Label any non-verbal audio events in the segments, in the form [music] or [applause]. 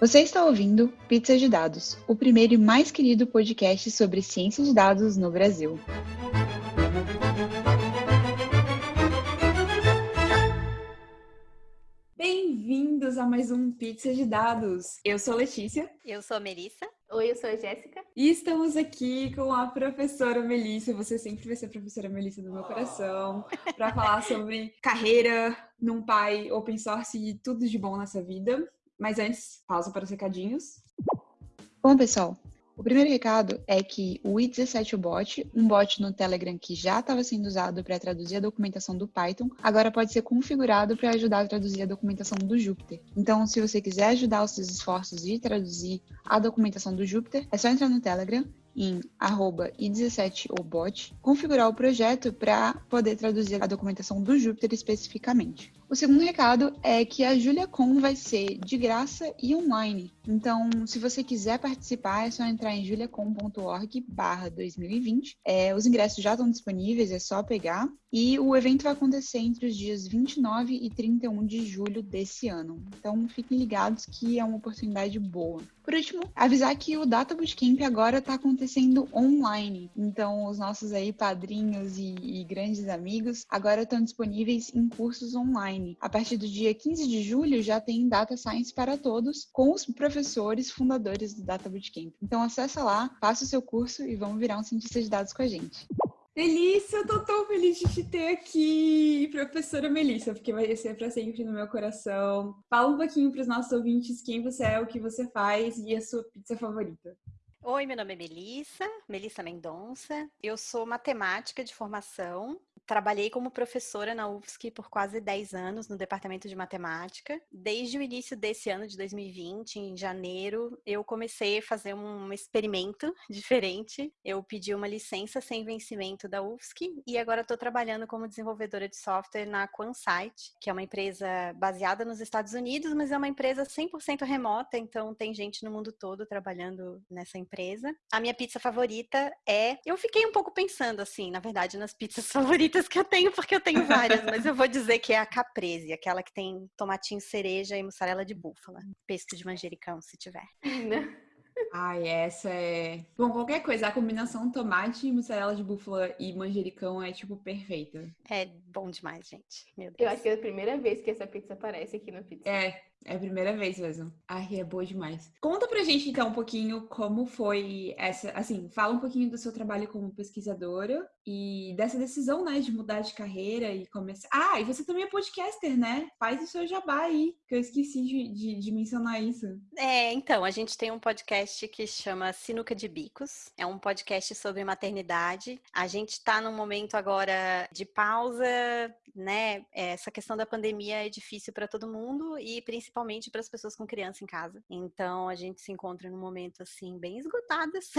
Você está ouvindo Pizza de Dados, o primeiro e mais querido podcast sobre ciência de dados no Brasil. Bem-vindos a mais um Pizza de Dados. Eu sou Letícia. Eu sou a Melissa. Oi, eu sou a Jéssica. E estamos aqui com a professora Melissa. Você sempre vai ser a professora Melissa do meu coração, para falar sobre carreira num pai open source e tudo de bom nessa vida. Mas antes, pausa para os recadinhos. Bom, pessoal, o primeiro recado é que o i17 bot, um bot no Telegram que já estava sendo usado para traduzir a documentação do Python, agora pode ser configurado para ajudar a traduzir a documentação do Jupyter. Então, se você quiser ajudar os seus esforços de traduzir a documentação do Jupyter, é só entrar no Telegram em i17obot, configurar o projeto para poder traduzir a documentação do Jupyter especificamente. O segundo recado é que a JuliaCon vai ser de graça e online. Então, se você quiser participar, é só entrar em juliacon.org barra 2020. É, os ingressos já estão disponíveis, é só pegar. E o evento vai acontecer entre os dias 29 e 31 de julho desse ano. Então, fiquem ligados que é uma oportunidade boa. Por último, avisar que o Data Bootcamp agora está acontecendo online. Então, os nossos aí padrinhos e, e grandes amigos agora estão disponíveis em cursos online online. A partir do dia 15 de julho já tem Data Science para todos, com os professores fundadores do Data Bootcamp. Então acessa lá, faça o seu curso e vamos virar um cientista de dados com a gente. Melissa, eu tô tão feliz de te ter aqui, professora Melissa, porque vai ser para sempre no meu coração. Fala um pouquinho para os nossos ouvintes quem você é, o que você faz e a sua pizza favorita. Oi, meu nome é Melissa, Melissa Mendonça. Eu sou matemática de formação, Trabalhei como professora na UFSC por quase 10 anos no departamento de matemática. Desde o início desse ano de 2020, em janeiro, eu comecei a fazer um experimento [laughs] diferente. Eu pedi uma licença sem vencimento da UFSC e agora estou trabalhando como desenvolvedora de software na QuanSite, que é uma empresa baseada nos Estados Unidos, mas é uma empresa 100% remota, então tem gente no mundo todo trabalhando nessa empresa. A minha pizza favorita é. Eu fiquei um pouco pensando, assim, na verdade, nas pizzas [laughs] favoritas que eu tenho, porque eu tenho várias, mas eu vou [laughs] dizer que é a caprese, aquela que tem tomatinho cereja e mussarela de búfala. Pesto de manjericão, se tiver. [laughs] Ai, essa é. Bom, qualquer coisa, a combinação tomate, mussarela de búfala e manjericão é, tipo, perfeita. É bom demais, gente. Meu Deus. Eu acho que é a primeira vez que essa pizza aparece aqui no pizza. É, é a primeira vez mesmo. Ai, é boa demais. Conta pra gente, então, um pouquinho como foi essa. Assim, fala um pouquinho do seu trabalho como pesquisadora e dessa decisão, né, de mudar de carreira e começar. Ah, e você também é podcaster, né? Faz o seu jabá aí, que eu esqueci de, de, de mencionar isso. É, então, a gente tem um podcast que chama Sinuca de Bicos. É um podcast sobre maternidade. A gente tá num momento agora de pausa, né? Essa questão da pandemia é difícil para todo mundo e principalmente principalmente para as pessoas com criança em casa. Então a gente se encontra num momento assim bem esgotadas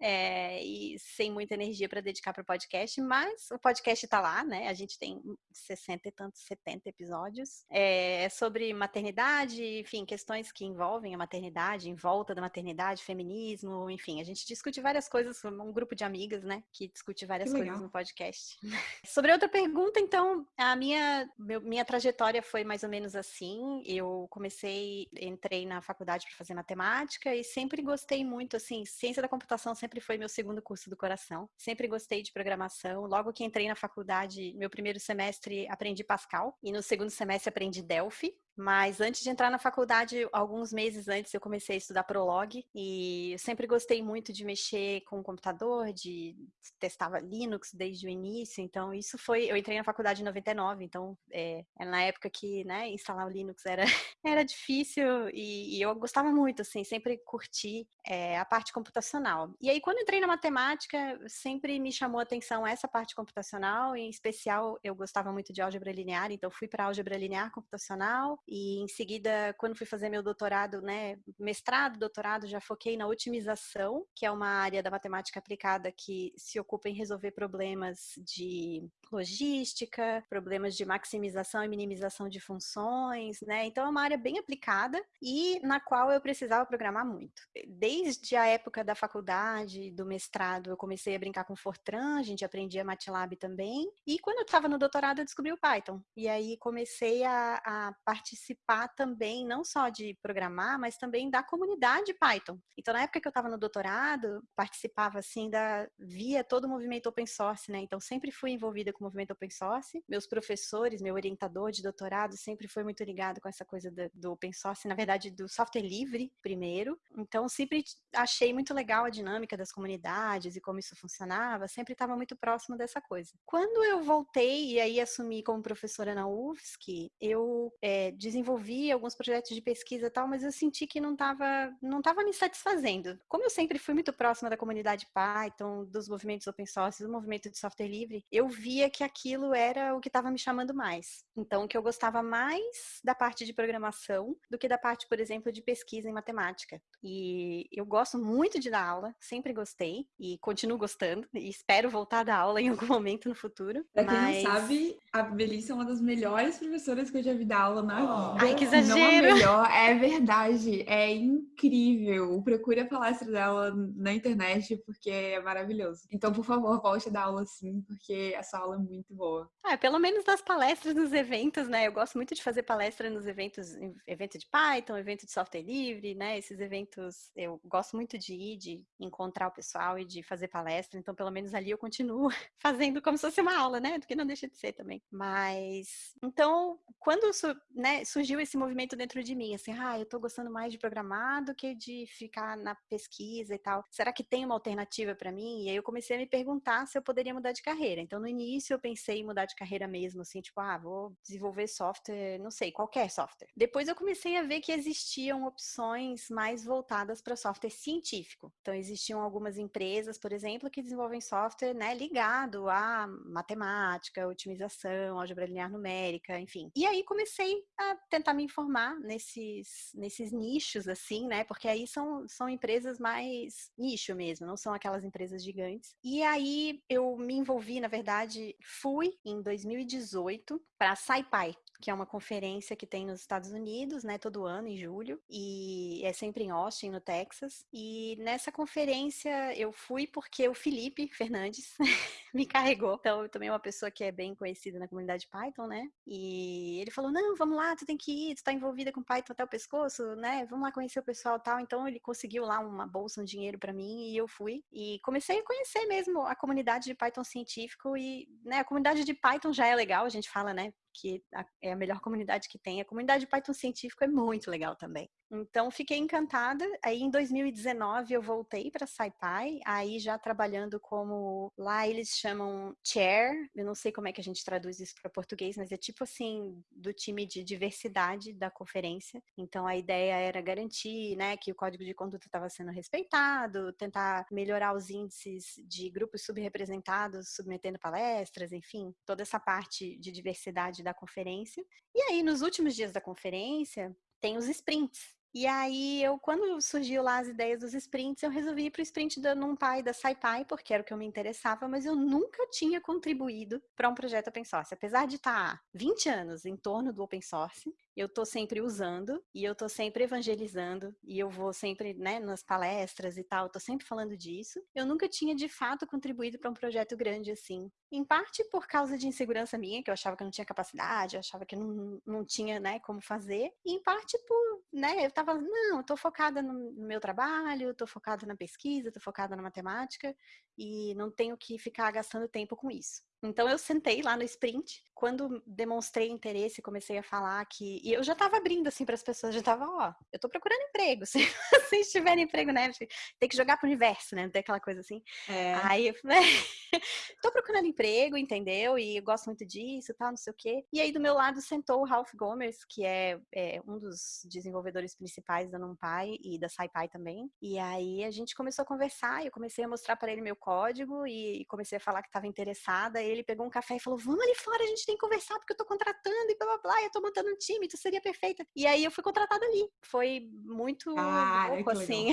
é, [laughs] e sem muita energia para dedicar para o podcast, mas o podcast está lá, né? A gente tem 60 e tantos, 70 episódios. É sobre maternidade, enfim, questões que envolvem a maternidade, em volta da maternidade, feminismo, enfim, a gente discute várias coisas, um grupo de amigas, né, que discute várias coisas no podcast. [laughs] sobre outra pergunta, então, a minha, meu, minha trajetória foi mais ou menos assim. Eu comecei, entrei na faculdade para fazer matemática e sempre gostei muito, assim, ciência da computação sempre foi meu segundo curso do coração. Sempre gostei de programação. Logo que entrei na faculdade, meu primeiro semestre aprendi Pascal e no segundo semestre aprendi Delphi. Mas antes de entrar na faculdade, alguns meses antes, eu comecei a estudar Prolog e eu sempre gostei muito de mexer com o computador, de testava Linux desde o início. Então, isso foi. Eu entrei na faculdade em 99, então é, é na época que né, instalar o Linux era, [laughs] era difícil e, e eu gostava muito, assim, sempre curti é, a parte computacional. E aí, quando entrei na matemática, sempre me chamou a atenção essa parte computacional, em especial eu gostava muito de álgebra linear, então fui para álgebra linear computacional e em seguida, quando fui fazer meu doutorado, né, mestrado, doutorado, já foquei na otimização, que é uma área da matemática aplicada que se ocupa em resolver problemas de logística, problemas de maximização e minimização de funções, né? Então é uma área bem aplicada e na qual eu precisava programar muito. Desde a época da faculdade, do mestrado, eu comecei a brincar com Fortran, a gente aprendia MATLAB também. E quando eu estava no doutorado, eu descobri o Python. E aí comecei a, a participar também, não só de programar, mas também da comunidade Python. Então, na época que eu estava no doutorado, participava assim da via todo o movimento open source, né? Então, sempre fui envolvida com o movimento open source. Meus professores, meu orientador de doutorado sempre foi muito ligado com essa coisa do, do open source, na verdade, do software livre primeiro. Então, sempre achei muito legal a dinâmica das comunidades e como isso funcionava, sempre estava muito próximo dessa coisa. Quando eu voltei e aí assumi como professora na UFSC, eu é, desenvolvi alguns projetos de pesquisa e tal, mas eu senti que não estava não tava me satisfazendo. Como eu sempre fui muito próxima da comunidade Python, dos movimentos open source, do movimento de software livre, eu via que aquilo era o que estava me chamando mais. Então, que eu gostava mais da parte de programação do que da parte, por exemplo, de pesquisa em matemática. E eu gosto muito de dar aula, sempre gostei e continuo gostando e espero voltar a dar aula em algum momento no futuro. Pra quem mas... não sabe, a Melissa é uma das melhores professoras que eu já vi dar aula na Ai, que exagero! Não a melhor, é verdade, é incrível. Procure a palestra dela na internet porque é maravilhoso. Então, por favor, volte a dar aula sim, porque essa aula é muito boa. Ah, pelo menos das palestras nos eventos, né? Eu gosto muito de fazer palestra nos eventos, evento de Python, evento de software livre, né? Esses eventos eu gosto muito de ir, de encontrar o pessoal e de fazer palestra. Então, pelo menos ali eu continuo [laughs] fazendo como se fosse uma aula, né? Do que não deixa de ser também. Mas, então, quando né, surgiu esse movimento dentro de mim, assim, ah, eu tô gostando mais de programar do que de ficar na pesquisa e tal. Será que tem uma alternativa para mim? E aí eu comecei a me perguntar se eu poderia mudar de carreira. Então, no início eu pensei em mudar de carreira mesmo, assim, tipo, ah, vou desenvolver software, não sei, qualquer software. Depois eu comecei a ver que existiam opções mais voltadas para software científico. Então, existiam algumas empresas, por exemplo, que desenvolvem software, né, ligado a matemática, otimização, álgebra linear numérica, enfim. E aí comecei a tentar me informar nesses, nesses nichos, assim, né, porque aí são, são empresas mais nicho mesmo, não são aquelas empresas gigantes. E aí eu me envolvi, na verdade, fui em 2018 para a SciPy, que é uma conferência que tem nos Estados Unidos, né, todo ano em julho, e é sempre em Austin, no Texas. E nessa conferência eu fui porque o Felipe Fernandes [laughs] me carregou. Então, eu também é uma pessoa que é bem conhecida na comunidade Python, né? E ele falou: "Não, vamos lá, tu tem que ir, tu tá envolvida com Python até o pescoço, né? Vamos lá conhecer o pessoal tal". Então, ele conseguiu lá uma bolsa, um dinheiro para mim e eu fui e comecei a conhecer mesmo a comunidade de Python científico e, né, a comunidade de Python já é legal, a gente fala, né? Que é a melhor comunidade que tem. A comunidade Python científico é muito legal também. Então, fiquei encantada. Aí, em 2019, eu voltei para SciPy, aí já trabalhando como, lá eles chamam chair, eu não sei como é que a gente traduz isso para português, mas é tipo assim, do time de diversidade da conferência. Então, a ideia era garantir, né, que o código de conduta estava sendo respeitado, tentar melhorar os índices de grupos subrepresentados, submetendo palestras, enfim, toda essa parte de diversidade da conferência. E aí, nos últimos dias da conferência, tem os sprints, e aí, eu, quando surgiu lá as ideias dos sprints, eu resolvi ir para o sprint da NumPy, da SciPy, porque era o que eu me interessava, mas eu nunca tinha contribuído para um projeto open source. Apesar de estar tá 20 anos em torno do open source, eu tô sempre usando e eu tô sempre evangelizando e eu vou sempre, né, nas palestras e tal, tô sempre falando disso. Eu nunca tinha de fato contribuído para um projeto grande assim. Em parte por causa de insegurança minha, que eu achava que eu não tinha capacidade, eu achava que não, não tinha, né, como fazer. E em parte por, né, eu tava, não, tô focada no, meu trabalho, tô focada na pesquisa, tô focada na matemática e não tenho que ficar gastando tempo com isso. Então eu sentei lá no sprint, quando demonstrei interesse, comecei a falar que e eu já estava abrindo assim para as pessoas, já estava, ó, eu estou procurando emprego. [laughs] Se vocês tiverem emprego, né, tem que jogar pro universo, né, tem aquela coisa assim. É. Aí eu falei, [laughs] tô procurando emprego, entendeu? E eu gosto muito disso, tal, não sei o quê. E aí do meu lado sentou o Ralph Gomers, que é, é um dos desenvolvedores principais da NumPy e da SciPy também. E aí a gente começou a conversar, eu comecei a mostrar para ele meu código e comecei a falar que estava interessada ele pegou um café e falou: Vamos ali fora, a gente tem que conversar, porque eu tô contratando e blá blá blá, eu tô montando um time, tu seria perfeita. E aí eu fui contratada ali. Foi muito ah, louco, assim.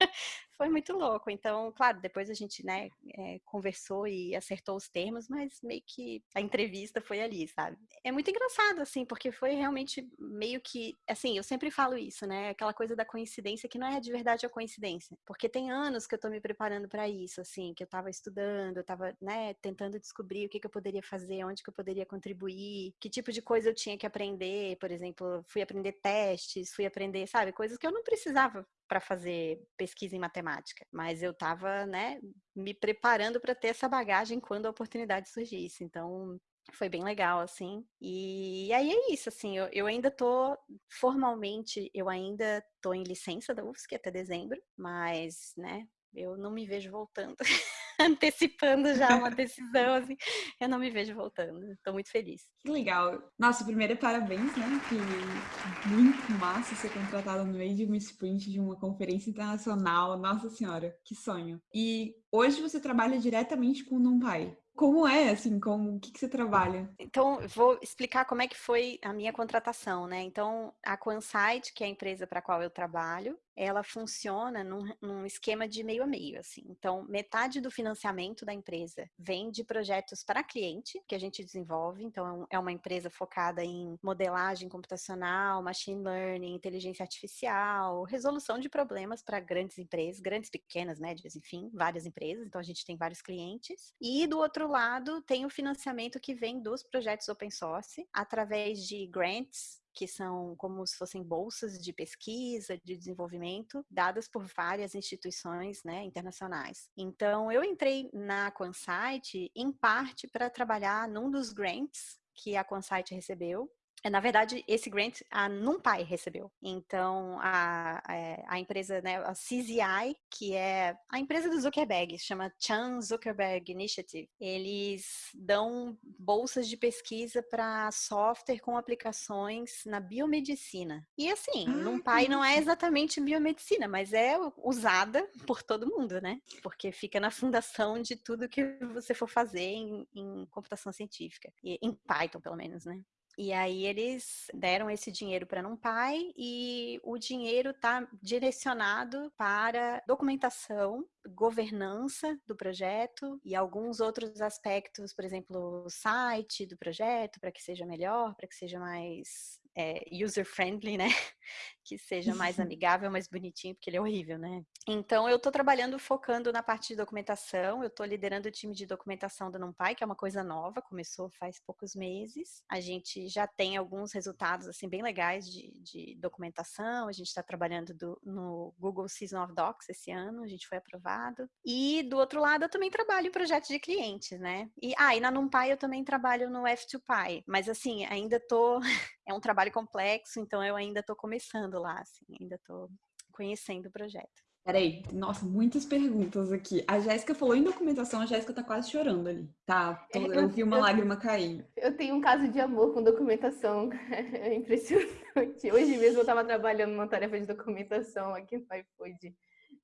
[laughs] Foi muito louco. Então, claro, depois a gente, né, é, conversou e acertou os termos, mas meio que a entrevista foi ali, sabe? É muito engraçado, assim, porque foi realmente meio que, assim, eu sempre falo isso, né? Aquela coisa da coincidência que não é de verdade a coincidência. Porque tem anos que eu tô me preparando para isso, assim, que eu tava estudando, eu tava, né, tentando descobrir o que, que eu poderia fazer, onde que eu poderia contribuir, que tipo de coisa eu tinha que aprender, por exemplo, fui aprender testes, fui aprender, sabe, coisas que eu não precisava para fazer pesquisa em matemática, mas eu estava, né, me preparando para ter essa bagagem quando a oportunidade surgisse. Então, foi bem legal, assim. E aí é isso, assim, eu, eu ainda tô, formalmente, eu ainda tô em licença da UFSC até dezembro, mas, né, eu não me vejo voltando. [laughs] [laughs] antecipando já uma decisão, assim, eu não me vejo voltando. Estou muito feliz. Que legal. Nossa, primeiro parabéns, né? Que muito massa ser contratada no meio de uma sprint de uma conferência internacional. Nossa Senhora, que sonho. E hoje você trabalha diretamente com o NumPy. Como é, assim, como, o que, que você trabalha? Então, vou explicar como é que foi a minha contratação, né? Então, a Quansight, que é a empresa para a qual eu trabalho, ela funciona num, num, esquema de meio a meio, assim. Então, metade do financiamento da empresa vem de projetos para cliente, que a gente desenvolve. Então, é, é uma empresa focada em modelagem computacional, machine learning, inteligência artificial, resolução de problemas para grandes empresas, grandes, pequenas, médias, enfim, várias empresas. Então, a gente tem vários clientes. E do outro lado, tem o financiamento que vem dos projetos open source, através de grants que são como se fossem bolsas de pesquisa, de desenvolvimento, dadas por várias instituições né, internacionais. Então, eu entrei na Quansight, em parte, para trabalhar num dos grants que a Quansight recebeu, na verdade, esse grant a NumPy recebeu. Então, a, a, é, a, empresa, né, a CZI, que é a empresa do Zuckerberg, chama Chan Zuckerberg Initiative, eles dão bolsas de pesquisa para software com aplicações na biomedicina. E assim, ah, NumPy não é exatamente biomedicina, mas é usada por todo mundo, né? Porque fica na fundação de tudo que você for fazer em, em computação científica. E, em Python, pelo menos, né? E aí eles deram esse dinheiro para NumPy e o dinheiro está direcionado para documentação, governança do projeto e alguns outros aspectos, por exemplo, o site do projeto, para que seja melhor, para que seja mais é, user-friendly, né? [laughs] Que seja mais amigável, mais bonitinho, porque ele é horrível, né? Então, eu estou trabalhando focando na parte de documentação, eu estou liderando o time de documentação do NumPy, que é uma coisa nova, começou faz poucos meses. A gente já tem alguns resultados, assim, bem legais de, de documentação, a gente está trabalhando do, no Google Season of Docs esse ano, a gente foi aprovado. E, do outro lado, eu também trabalho em projetos de clientes, né? E, ah, e na NumPy eu também trabalho no F2Py, mas, assim, ainda estou... [laughs] é um trabalho complexo, então eu ainda estou começando lá, assim, ainda estou conhecendo o projeto. Peraí, nossa, muitas perguntas aqui. A Jéssica falou em documentação, a Jéssica tá quase chorando ali, tá? Eu vi uma eu, lágrima cair. Eu tenho um caso de amor com documentação, [laughs] é impressionante. Hoje mesmo eu tava trabalhando numa tarefa de documentação aqui no iFood.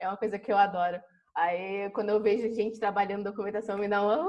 É uma coisa que eu adoro. Aí, quando eu vejo gente trabalhando documentação, me dá uma...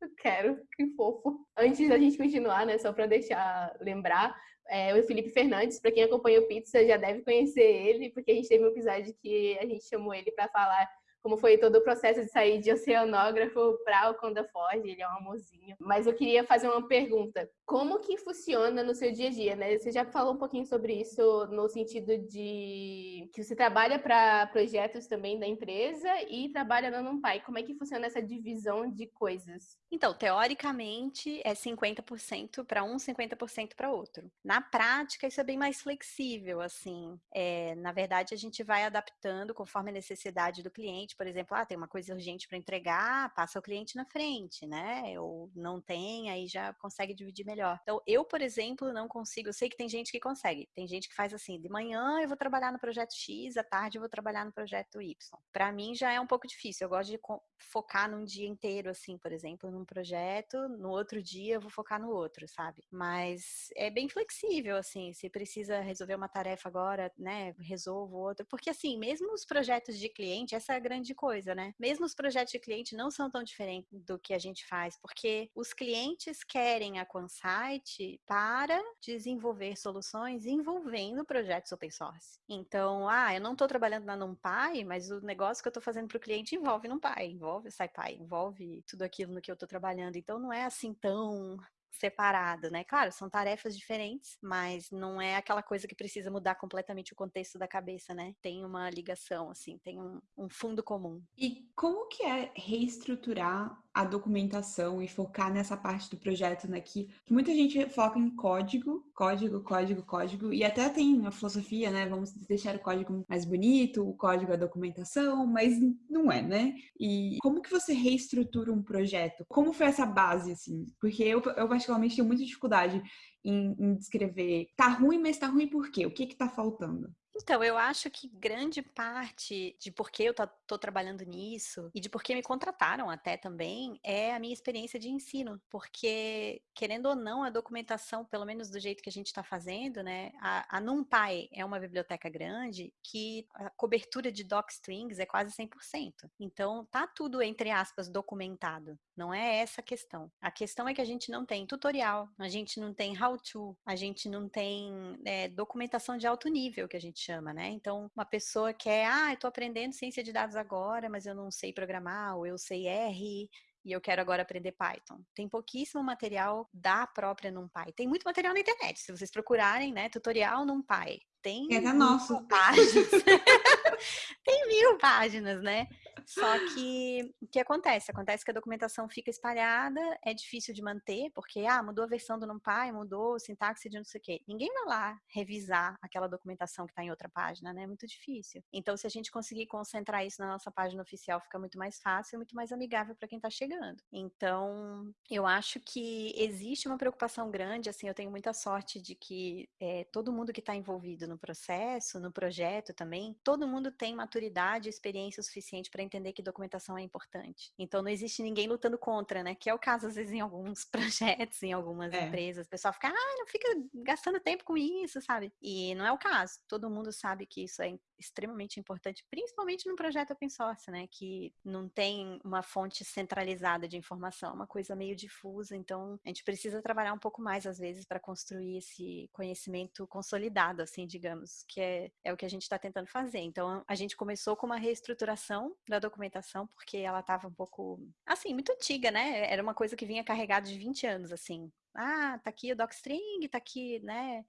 Eu [laughs] quero, que fofo. Antes da gente continuar, né, só para deixar lembrar, é, o Felipe Fernandes, para quem acompanha o Pizza já deve conhecer ele, porque a gente teve um episódio que a gente chamou ele para falar como foi todo o processo de sair de oceanógrafo para o Conda Ford, ele é um amorzinho. Mas eu queria fazer uma pergunta. Como que funciona no seu dia a dia, né? Você já falou um pouquinho sobre isso no sentido de que você trabalha para projetos também da empresa e trabalha na NumPy. Como é que funciona essa divisão de coisas? Então, teoricamente é 50% para um, 50% para outro. Na prática, isso é bem mais flexível, assim. É, na verdade, a gente vai adaptando conforme a necessidade do cliente cliente, por exemplo, ah, tem uma coisa urgente para entregar, passa o cliente na frente, né? Ou não tem, aí já consegue dividir melhor. Então, eu, por exemplo, não consigo, eu sei que tem gente que consegue. Tem gente que faz assim, de manhã eu vou trabalhar no projeto X, à tarde eu vou trabalhar no projeto Y. Para mim já é um pouco difícil. Eu gosto de focar num dia inteiro, assim, por exemplo, num projeto, no outro dia eu vou focar no outro, sabe? Mas é bem flexível, assim, se precisa resolver uma tarefa agora, né, resolvo outra. Porque, assim, mesmo os projetos de cliente, essa é a grande grande coisa, né? Mesmo os projetos de cliente não são tão diferentes do que a gente faz, porque os clientes querem a Quansite para desenvolver soluções envolvendo projetos open source. Então, ah, eu não estou trabalhando na NumPy, mas o negócio que eu estou fazendo para o cliente envolve NumPy, envolve SciPy, envolve tudo aquilo no que eu estou trabalhando. Então, não é assim tão separado, né? Claro, são tarefas diferentes, mas não é aquela coisa que precisa mudar completamente o contexto da cabeça, né? Tem uma ligação, assim, tem um, um fundo comum. E como que é reestruturar a documentação e focar nessa parte do projeto, né? Que, que, muita gente foca em código, código, código, código, e até tem a filosofia, né? Vamos deixar o código mais bonito, o código a documentação, mas não é, né? E como que você reestrutura um projeto? Como foi essa base, assim? Porque eu, eu particularmente tenho muita dificuldade em, em descrever, tá ruim, mas tá ruim por quê? O que que tá faltando? Então, eu acho que grande parte de por que eu estou trabalhando nisso e de por que me contrataram até também é a minha experiência de ensino. Porque, querendo ou não, a documentação, pelo menos do jeito que a gente está fazendo, né? A, a NumPy é uma biblioteca grande que a cobertura de docstrings é quase 100%. Então, tá tudo, entre aspas, documentado. Não é essa a questão. A questão é que a gente não tem tutorial, a gente não tem how-to, a gente não tem é, documentação de alto nível, que a gente chama, né? Então, uma pessoa que é, ah, eu tô aprendendo ciência de dados agora, mas eu não sei programar, ou eu sei R, e eu quero agora aprender Python. Tem pouquíssimo material da própria NumPy. Tem muito material na internet, se vocês procurarem, né, tutorial NumPy. Tem é da nossa. páginas. [laughs] [laughs] tem mil páginas, né? Só que o que acontece? Acontece que a documentação fica espalhada, é difícil de manter, porque ah, mudou a versão do NumPy, mudou sintaxe de não sei o quê. Ninguém vai lá revisar aquela documentação que está em outra página, né? É muito difícil. Então, se a gente conseguir concentrar isso na nossa página oficial, fica muito mais fácil e muito mais amigável para quem está chegando. Então, eu acho que existe uma preocupação grande, assim, eu tenho muita sorte de que é, todo mundo que está envolvido no processo, no projeto também, todo mundo tem maturidade e experiência suficiente para entender que documentação é importante. Então não existe ninguém lutando contra, né? Que é o caso às vezes em alguns [laughs] projetos, em algumas é. empresas, o pessoal fica, ah, não fica gastando tempo com isso, sabe? E não é o caso. Todo mundo sabe que isso é extremamente importante, principalmente no projeto open source, né? Que não tem uma fonte centralizada de informação, é uma coisa meio difusa. Então, a gente precisa trabalhar um pouco mais, às vezes, para construir esse conhecimento consolidado, assim, digamos, que é, é o que a gente está tentando fazer. Então, a gente começou com uma reestruturação da documentação, porque ela estava um pouco, assim, muito antiga, né? Era uma coisa que vinha carregada de 20 anos, assim. Ah, tá aqui o docstring, tá aqui, né?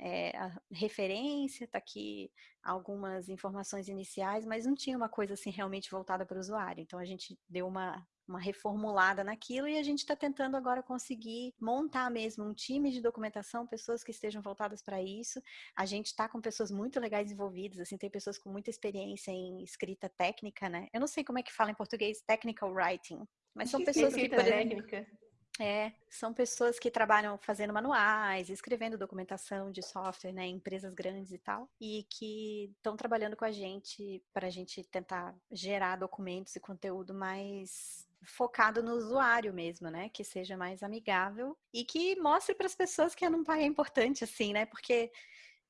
É, a referência, tá aqui algumas informações iniciais, mas não tinha uma coisa assim realmente voltada para o usuário. Então a gente deu uma, uma reformulada naquilo e a gente está tentando agora conseguir montar mesmo um time de documentação, pessoas que estejam voltadas para isso. A gente está com pessoas muito legais envolvidas, assim, tem pessoas com muita experiência em escrita técnica, né? Eu não sei como é que fala em português, technical writing, mas são [laughs] pessoas que, que técnica. É, são pessoas que trabalham fazendo manuais, escrevendo documentação de software, né, em empresas grandes e tal, e que estão trabalhando com a gente para a gente tentar gerar documentos e conteúdo mais focado no usuário mesmo, né, que seja mais amigável e que mostre para as pessoas que a NumPy é importante, assim, né, porque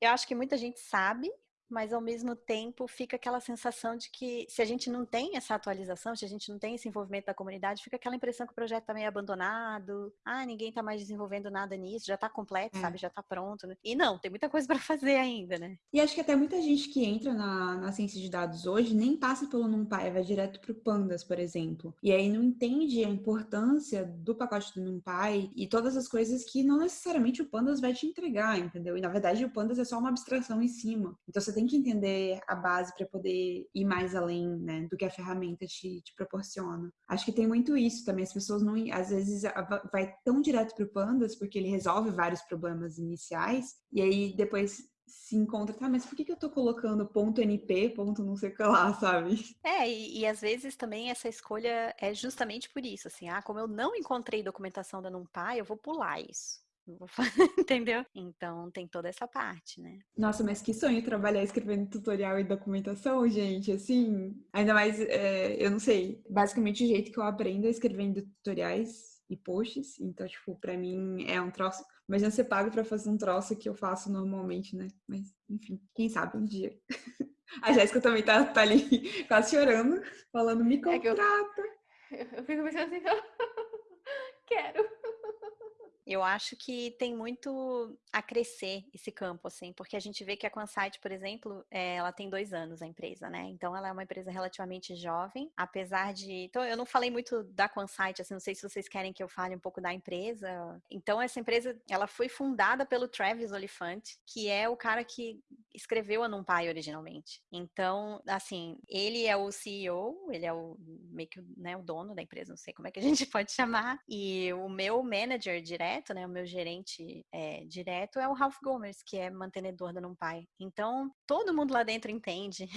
eu acho que muita gente sabe, mas ao mesmo tempo fica aquela sensação de que se a gente não tem essa atualização, se a gente não tem esse envolvimento da comunidade, fica aquela impressão que o projeto está meio abandonado, ah, ninguém está mais desenvolvendo nada nisso, já está completo, é. sabe, já está pronto. Né? E não, tem muita coisa para [laughs] fazer ainda, né? E acho que até muita gente que entra na, na ciência de dados hoje nem passa pelo NumPy, vai direto para o Pandas, por exemplo. E aí não entende a importância do pacote do NumPy e todas as coisas que não necessariamente o Pandas vai te entregar, entendeu? E na verdade o Pandas é só uma abstração em cima. Então você tem tem que entender a base para poder ir mais além, né, do que a ferramenta te, te, proporciona. Acho que tem muito isso também. As pessoas não, às vezes, vai tão direto para o Pandas porque ele resolve vários problemas iniciais e aí depois se encontra, tá, mas por que, que eu tô colocando ponto NP, ponto não sei o que lá, sabe? É, e, e, às vezes também essa escolha é justamente por isso, assim, ah, como eu não encontrei documentação da NumPy, eu vou pular isso. [laughs] entendeu? Então tem toda essa parte, né? Nossa, mas que sonho trabalhar escrevendo tutorial e documentação, gente, assim, ainda mais, é, eu não sei, basicamente o jeito que eu aprendo é escrevendo tutoriais e posts, então, tipo, pra mim é um troço, mas não ser pago pra fazer um troço que eu faço normalmente, né? Mas, enfim, quem sabe um dia. [laughs] A Jéssica também tá, tá ali [laughs] quase chorando, falando, me contrata. É eu, eu, fico pensando assim, quero. Eu acho que tem muito a crescer esse campo, assim, porque a gente vê que a Quansite, por exemplo, é, ela tem dois anos, a empresa, né? Então, ela é uma empresa relativamente jovem, apesar de... Então, eu não falei muito da Quansite, assim, não sei se vocês querem que eu fale um pouco da empresa. Então, essa empresa, ela foi fundada pelo Travis Oliphant, que é o cara que escreveu a NumPy originalmente. Então, assim, ele é o CEO, ele é o meio que né, o dono da empresa, não sei como é que a [laughs] gente pode chamar, e o meu manager direto direto, né, o meu gerente é, direto é o Ralph Gomers, que é mantenedor da NumPy. Então, todo mundo lá dentro entende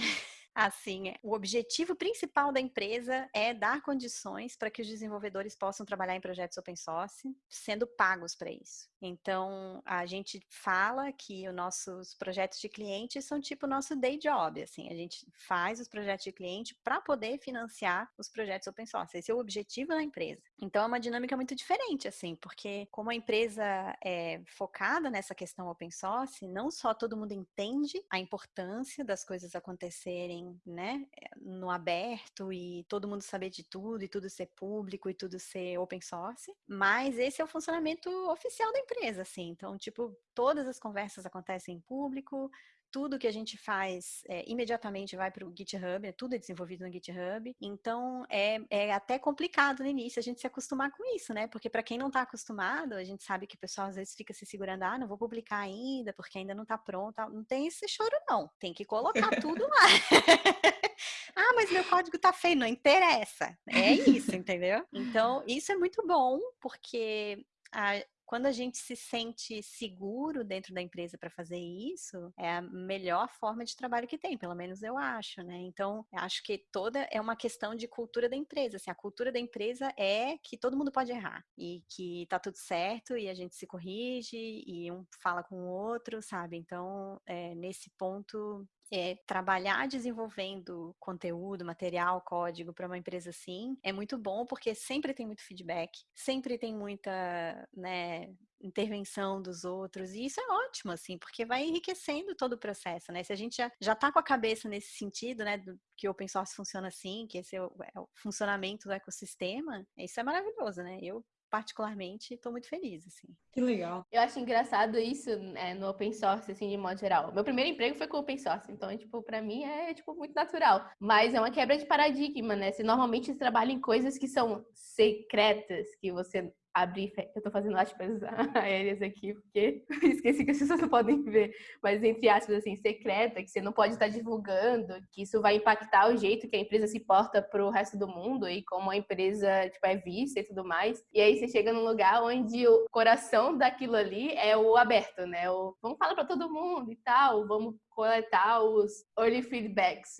Assim, o objetivo principal da empresa é dar condições para que os desenvolvedores possam trabalhar em projetos open source, sendo pagos para isso. Então, a gente fala que os nossos projetos de cliente são tipo o nosso day job, assim, a gente faz os projetos de cliente para poder financiar os projetos open source. Esse é o objetivo da empresa. Então, é uma dinâmica muito diferente, assim, porque como a empresa é focada nessa questão open source, não só todo mundo entende a importância das coisas acontecerem né, eh, no aberto e todo mundo saber de tudo e tudo ser público e tudo ser open source, mas esse é o funcionamento oficial da empresa, assim. Então, tipo, todas as conversas acontecem em público, tudo que a gente faz é, imediatamente vai para o GitHub, é tudo é desenvolvido no GitHub. Então é, é, até complicado no início a gente se acostumar com isso, né? Porque para quem não está acostumado, a gente sabe que o pessoal às vezes fica se segurando, ah, não vou publicar ainda porque ainda não está pronto. Não tem esse choro, não. Tem que colocar tudo lá. [laughs] ah, mas meu código tá feio, não interessa. É isso, entendeu? Então, isso é muito bom, porque a, quando a gente se sente seguro dentro da empresa para fazer isso, é a melhor forma de trabalho que tem, pelo menos eu acho, né? Então, acho que toda é uma questão de cultura da empresa. Assim, a cultura da empresa é que todo mundo pode errar e que tá tudo certo e a gente se corrige e um fala com o outro, sabe? Então, é, nesse ponto, é, trabalhar desenvolvendo conteúdo, material, código para uma empresa assim é muito bom porque sempre tem muito feedback, sempre tem muita né, intervenção dos outros e isso é ótimo assim porque vai enriquecendo todo o processo, né? Se a gente já já tá com a cabeça nesse sentido, né, do, que open source funciona assim, que esse é o, é o funcionamento do ecossistema, isso é maravilhoso, né? Eu particularmente, estou muito feliz, assim. Que legal. Eu acho engraçado isso né, no open source, assim, de modo geral. Meu primeiro emprego foi com open source, então, tipo, para mim é, tipo, muito natural. Mas é uma quebra de paradigma, né? Você normalmente trabalha em coisas que são secretas, que você abrir. Eu tô fazendo aspas [laughs] aéreas aqui, porque [laughs] esqueci que as pessoas não podem ver, mas entre aspas, assim, secreta, que você não pode estar divulgando, que isso vai impactar o jeito que a empresa se porta pro resto do mundo e como a empresa, tipo, é vista e tudo mais. E aí você chega num lugar onde o coração daquilo ali é o aberto, né? O vamos falar para todo mundo e tal, vamos coletar os early feedbacks,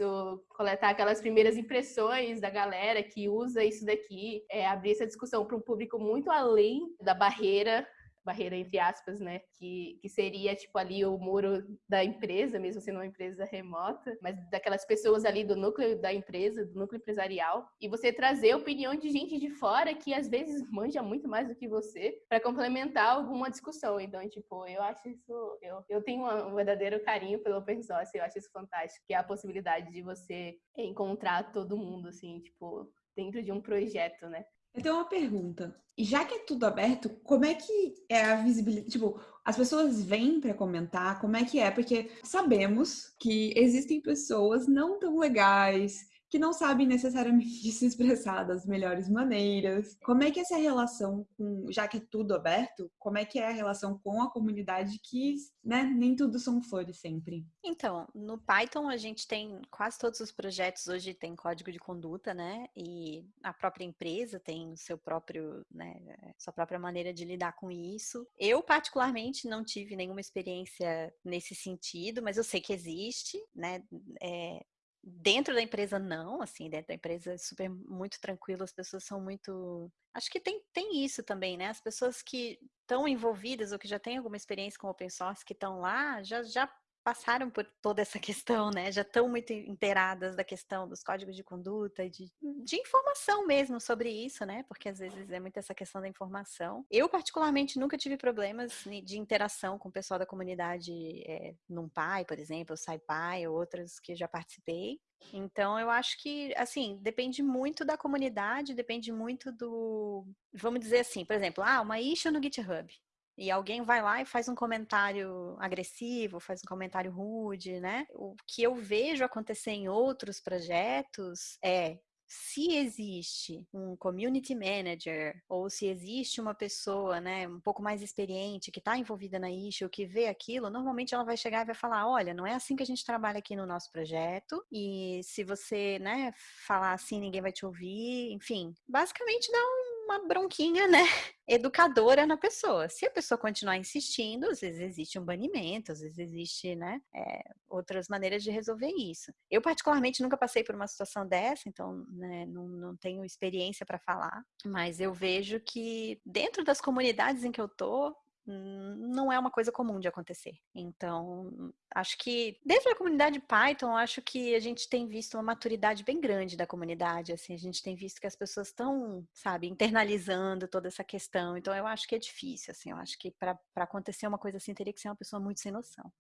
coletar aquelas primeiras impressões da galera que usa isso daqui, é, abrir essa discussão para um público muito além da barreira barreira entre aspas, né? Que, que seria tipo ali o muro da empresa, mesmo sendo uma empresa remota, mas daquelas pessoas ali do núcleo da empresa, do núcleo empresarial, e você trazer a opinião de gente de fora que às vezes manja muito mais do que você para complementar alguma discussão. Então, tipo, eu acho isso, eu, eu tenho um verdadeiro carinho pelo open source, eu acho isso fantástico, que é a possibilidade de você encontrar todo mundo assim, tipo, dentro de um projeto, né? Eu tenho uma pergunta. Já que é tudo aberto, como é que é a visibilidade? Tipo, as pessoas vêm para comentar, como é que é? Porque sabemos que existem pessoas não tão legais, que não sabem necessariamente [laughs] se expressar das melhores maneiras. Como é que é essa relação com, já que é tudo aberto, como é que é a relação com a comunidade que, né, nem tudo são flores sempre? Então, no Python a gente tem quase todos os projetos hoje tem código de conduta, né? E a própria empresa tem o seu próprio, né, sua própria maneira de lidar com isso. Eu particularmente não tive nenhuma experiência nesse sentido, mas eu sei que existe, né? É, Dentro da empresa, não, assim, dentro da empresa é super muito tranquilo, as pessoas são muito. Acho que tem, tem isso também, né? As pessoas que estão envolvidas ou que já têm alguma experiência com open source, que estão lá, já, já passaram por toda essa questão, né? Já estão muito inteiradas da questão dos códigos de conduta, de, de informação mesmo sobre isso, né? Porque às vezes é muito essa questão da informação. Eu, particularmente, nunca tive problemas de interação com o pessoal da comunidade é, NumPy, por exemplo, SciPy ou outras que já participei. Então, eu acho que, assim, depende muito da comunidade, depende muito do. Vamos dizer assim, por exemplo, ah, uma issue no GitHub e alguém vai lá e faz um comentário agressivo, faz um comentário rude, né? O que eu vejo acontecer em outros projetos é se existe um community manager ou se existe uma pessoa, né, um pouco mais experiente que está envolvida na issue, que vê aquilo, normalmente ela vai chegar e vai falar, olha, não é assim que a gente trabalha aqui no nosso projeto e se você, né, falar assim ninguém vai te ouvir, enfim, basicamente dá um uma bronquinha, né, educadora na pessoa. Se a pessoa continuar insistindo, às vezes existe um banimento, às vezes existe, né, é, outras maneiras de resolver isso. Eu, particularmente, nunca passei por uma situação dessa, então, né, não, não tenho experiência para falar, mas eu vejo que dentro das comunidades em que eu tô, não é uma coisa comum de acontecer. Então, acho que dentro da comunidade Python, acho que a gente tem visto uma maturidade bem grande da comunidade, assim, a gente tem visto que as pessoas estão, sabe, internalizando toda essa questão. Então, eu acho que é difícil, assim, eu acho que para acontecer uma coisa assim teria que ser uma pessoa muito sem noção.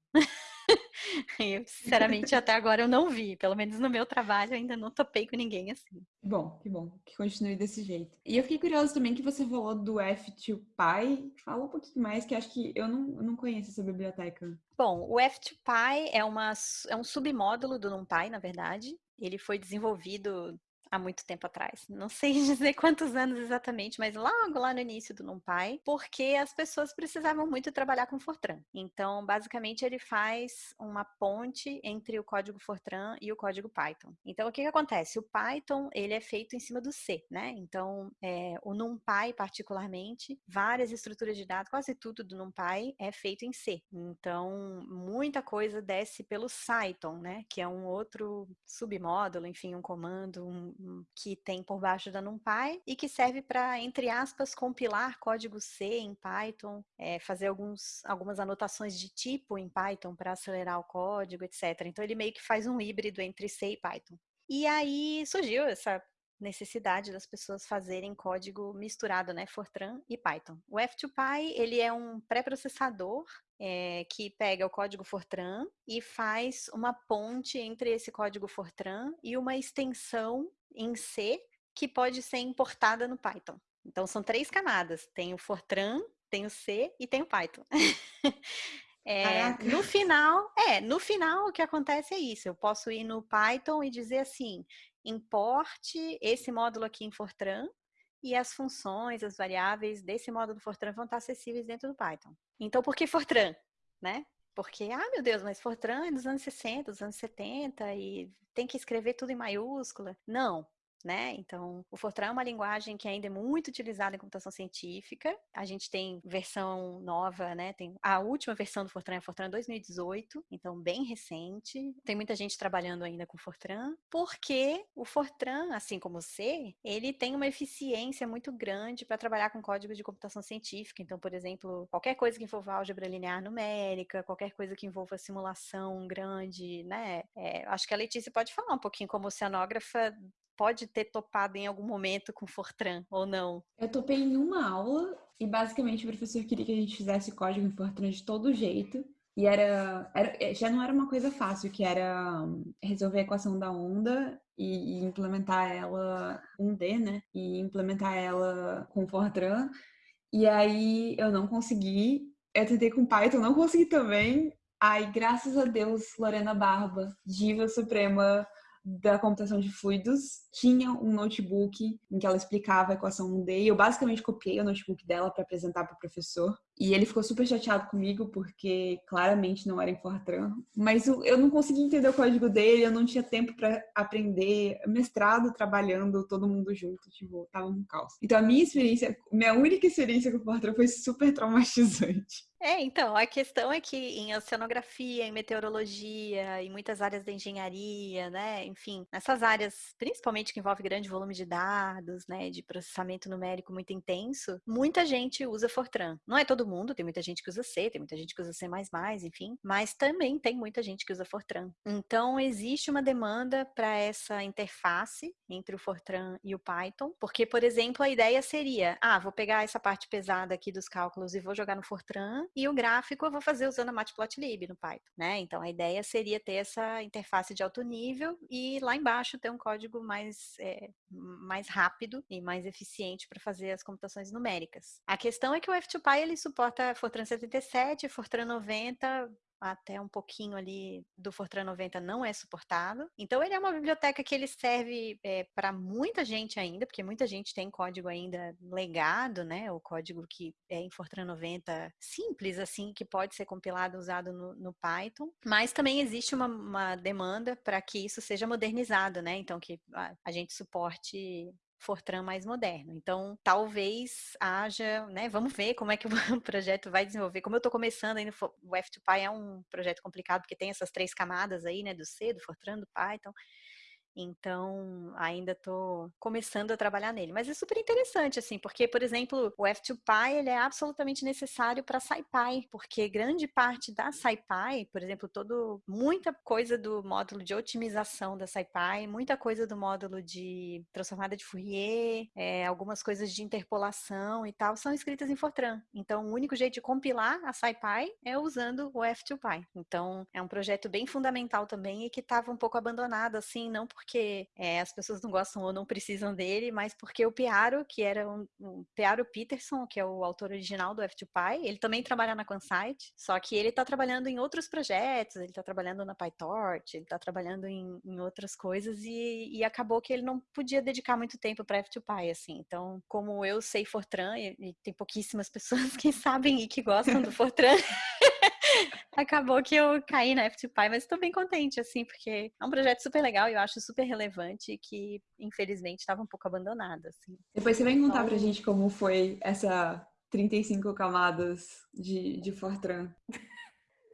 [laughs] eu, sinceramente, até agora eu não vi. Pelo menos no meu trabalho, ainda não topei com ninguém assim. Bom, que bom. Que continue desse jeito. E eu fiquei curiosa também que você falou do F2Py. Fala um pouquinho mais, que acho que eu não, eu não conheço essa biblioteca. Bom, o F2Py é, uma, é um submódulo do NumPy, na verdade. Ele foi desenvolvido há muito tempo atrás. Não sei [laughs] dizer quantos anos exatamente, mas logo lá no início do NumPy, porque as pessoas precisavam muito trabalhar com Fortran. Então, basicamente, ele faz uma ponte entre o código Fortran e o código Python. Então, o que, que acontece? O Python, ele é feito em cima do C, né? Então, é, o NumPy, particularmente, várias estruturas de dados, quase tudo do NumPy é feito em C. Então, muita coisa desce pelo Cython, né? Que é um outro submódulo, enfim, um comando, um, que tem por baixo da NumPy e que serve para, entre aspas, compilar código C em Python, é, fazer alguns, algumas anotações de tipo em Python para acelerar o código, etc. Então ele meio que faz um híbrido entre C e Python. E aí surgiu essa necessidade das pessoas fazerem código misturado, né, Fortran e Python. O F2Py, ele é um pré-processador é, que pega o código Fortran e faz uma ponte entre esse código Fortran e uma extensão em C que pode ser importada no Python. Então são três camadas: tem o Fortran, tem o C e tem o Python. [laughs] É, no final, é, no final o que acontece é isso. Eu posso ir no Python e dizer assim: importe esse módulo aqui em Fortran e as funções, as variáveis desse módulo Fortran vão estar acessíveis dentro do Python. Então, por que Fortran? Né? Porque, ah, meu Deus, mas Fortran é dos anos 60, dos anos 70 e tem que escrever tudo em maiúscula. Não, né? Então, o Fortran é uma linguagem que ainda é muito utilizada em computação científica. A gente tem versão nova, né? Tem a última versão do Fortran é Fortran 2018, então bem recente. Tem muita gente trabalhando ainda com Fortran, porque o Fortran, assim como o C, ele tem uma eficiência muito grande para trabalhar com código de computação científica. Então, por exemplo, qualquer coisa que envolva álgebra linear numérica, qualquer coisa que envolva simulação grande, né? É, acho que a Letícia pode falar um pouquinho como oceanógrafa pode ter topado em algum momento com Fortran ou não? Eu topei em uma aula e basicamente o professor queria que a gente fizesse código em Fortran de todo jeito. E era, era eh, já não era uma coisa fácil, que era hum, resolver a equação da onda e, e implementar ela um D, né? E implementar ela com Fortran. E aí eu não consegui. Eu tentei com Python, não consegui também. Aí, graças a Deus, Lorena Barba, diva suprema da computação de fluidos tinha um notebook em que ela explicava a equação 1D e eu basicamente copiei o notebook dela para apresentar para o professor. E ele ficou super chateado comigo porque claramente não era em Fortran, mas eu não conseguia entender o código dele, eu não tinha tempo para aprender, mestrado trabalhando todo mundo junto, tipo, tava um caos. Então a minha experiência, minha única experiência com Fortran foi super traumatizante. É, então, a questão é que em oceanografia, em meteorologia, em muitas áreas da engenharia, né, enfim, nessas áreas, principalmente que envolve grande volume de dados, né, de processamento numérico muito intenso, muita gente usa Fortran. Não é todo mundo, tem muita gente que usa C, tem muita gente que usa C++, enfim, mas também tem muita gente que usa Fortran. Então, existe uma demanda para essa interface entre o Fortran e o Python, porque, por exemplo, a ideia seria, ah, vou pegar essa parte pesada aqui dos cálculos e vou jogar no Fortran, e o gráfico eu vou fazer usando a Matplotlib no Python, né? Então a ideia seria ter essa interface de alto nível e lá embaixo ter um código mais, é, mais rápido e mais eficiente para fazer as computações numéricas. A questão é que o F2Py ele suporta Fortran 77, Fortran 90, até um pouquinho ali do Fortran 90 não é suportado. Então ele é uma biblioteca que ele serve é, eh, para muita gente ainda, porque muita gente tem código ainda legado, né? O código que é em Fortran 90 simples, assim, que pode ser compilado usado no, no Python. Mas também existe uma, uma demanda para que isso seja modernizado, né? Então que a, a gente suporte Fortran mais moderno. Então, talvez haja, né? Vamos ver como é que o [laughs] projeto vai desenvolver. Como eu estou começando ainda, o F2Py é um projeto complicado porque tem essas três camadas aí, né? Do C, do Fortran, do Python. Então, ainda estou começando a trabalhar nele. Mas é super interessante, assim, porque, por exemplo, o F2Py ele é absolutamente necessário para SciPy, porque grande parte da SciPy, por exemplo, todo, muita coisa do módulo de otimização da SciPy, muita coisa do módulo de transformada de Fourier, é, algumas coisas de interpolação e tal, são escritas em Fortran. Então, o único jeito de compilar a SciPy é usando o F2Py. Então, é um projeto bem fundamental também e que estava um pouco abandonado, assim, não por porque é, as pessoas não gostam ou não precisam dele, mas porque o Piaro, que era um, um Piaro Peterson, que é o autor original do F2Py, ele também trabalha na Consite, só que ele está trabalhando em outros projetos, ele está trabalhando na PyTorch, ele está trabalhando em, em, outras coisas e, e, acabou que ele não podia dedicar muito tempo para F2Py, assim. Então, como eu sei Fortran, e, e tem pouquíssimas [laughs] pessoas que sabem e que gostam do [laughs] Fortran, [laughs] acabou que eu caí na F2Py, mas estou bem contente, assim, porque é um projeto super legal e eu acho super relevante e que, infelizmente, estava um pouco abandonado, assim. Depois você vai contar então... pra gente como foi essa 35 camadas de, de Fortran. [laughs]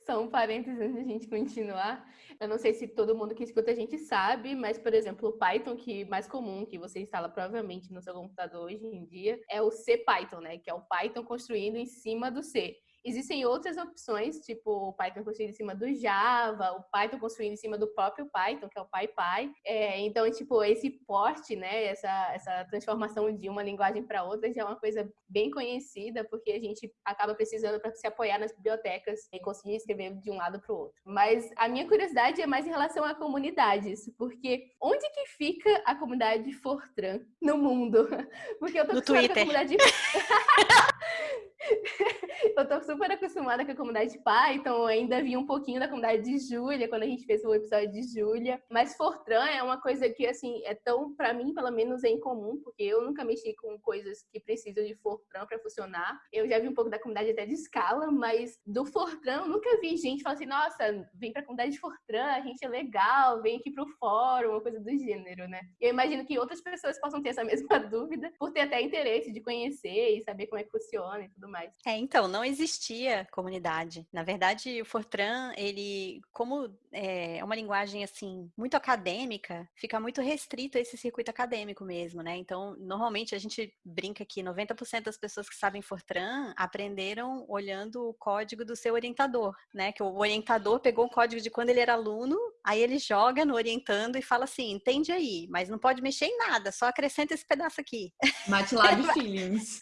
Só um parênteses antes de a gente continuar. Eu não sei se todo mundo que escuta a gente sabe, mas, por exemplo, o Python, que mais comum, que você instala provavelmente no seu computador hoje em dia, é o CPython, né? Que é o Python construindo em cima do C. Existem outras opções, tipo o Python construído em cima do Java, o Python construído em cima do próprio Python, que é o PyPy. É, então, tipo, esse porte, né, essa, essa transformação de uma linguagem para outra já é uma coisa bem conhecida, porque a gente acaba precisando para se apoiar nas bibliotecas e conseguir escrever de um lado para o outro. Mas a minha curiosidade é mais em relação a comunidades, porque onde que fica a comunidade Fortran no mundo? [laughs] Porque eu tô no Twitter. Com a comunidade... [laughs] [laughs] eu tô super acostumada com a comunidade Python, ainda vi um pouquinho da comunidade de Júlia quando a gente fez o episódio de Júlia, mas Fortran é uma coisa que assim é tão para mim pelo menos é incomum, porque eu nunca mexi com coisas que precisam de Fortran para funcionar. Eu já vi um pouco da comunidade até de escala, mas do Fortran eu nunca vi gente falar assim: "Nossa, vem para a comunidade de Fortran, a gente é legal, vem aqui pro fórum", uma coisa do gênero, né? Eu imagino que outras pessoas possam ter essa [laughs] mesma dúvida, por ter até interesse de conhecer e saber como é que funciona e tudo mais. É, então, não existia comunidade. Na verdade, o Fortran, ele, como é uma linguagem, assim, muito acadêmica, fica muito restrito a esse circuito acadêmico mesmo, né? Então, normalmente, a gente brinca que 90% das pessoas que sabem Fortran aprenderam olhando o código do seu orientador, né? Que o orientador pegou o código de quando ele era aluno, aí ele joga no orientando e fala assim, entende aí, mas não pode mexer em nada, só acrescenta esse pedaço aqui. MATLAB [laughs] Feelings.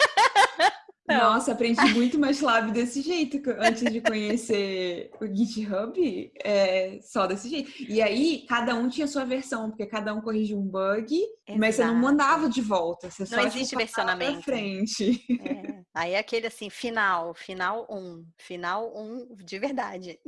Não. Nossa, aprendi muito MATLAB desse jeito antes de conhecer o GitHub, é, só desse jeito. E aí, cada um tinha sua versão, porque cada um corrigia um bug, Exato. mas você não mandava de volta, você não só tipo, existe versionamento. Pra frente. É. Aí é aquele assim, final, final um, final um de verdade.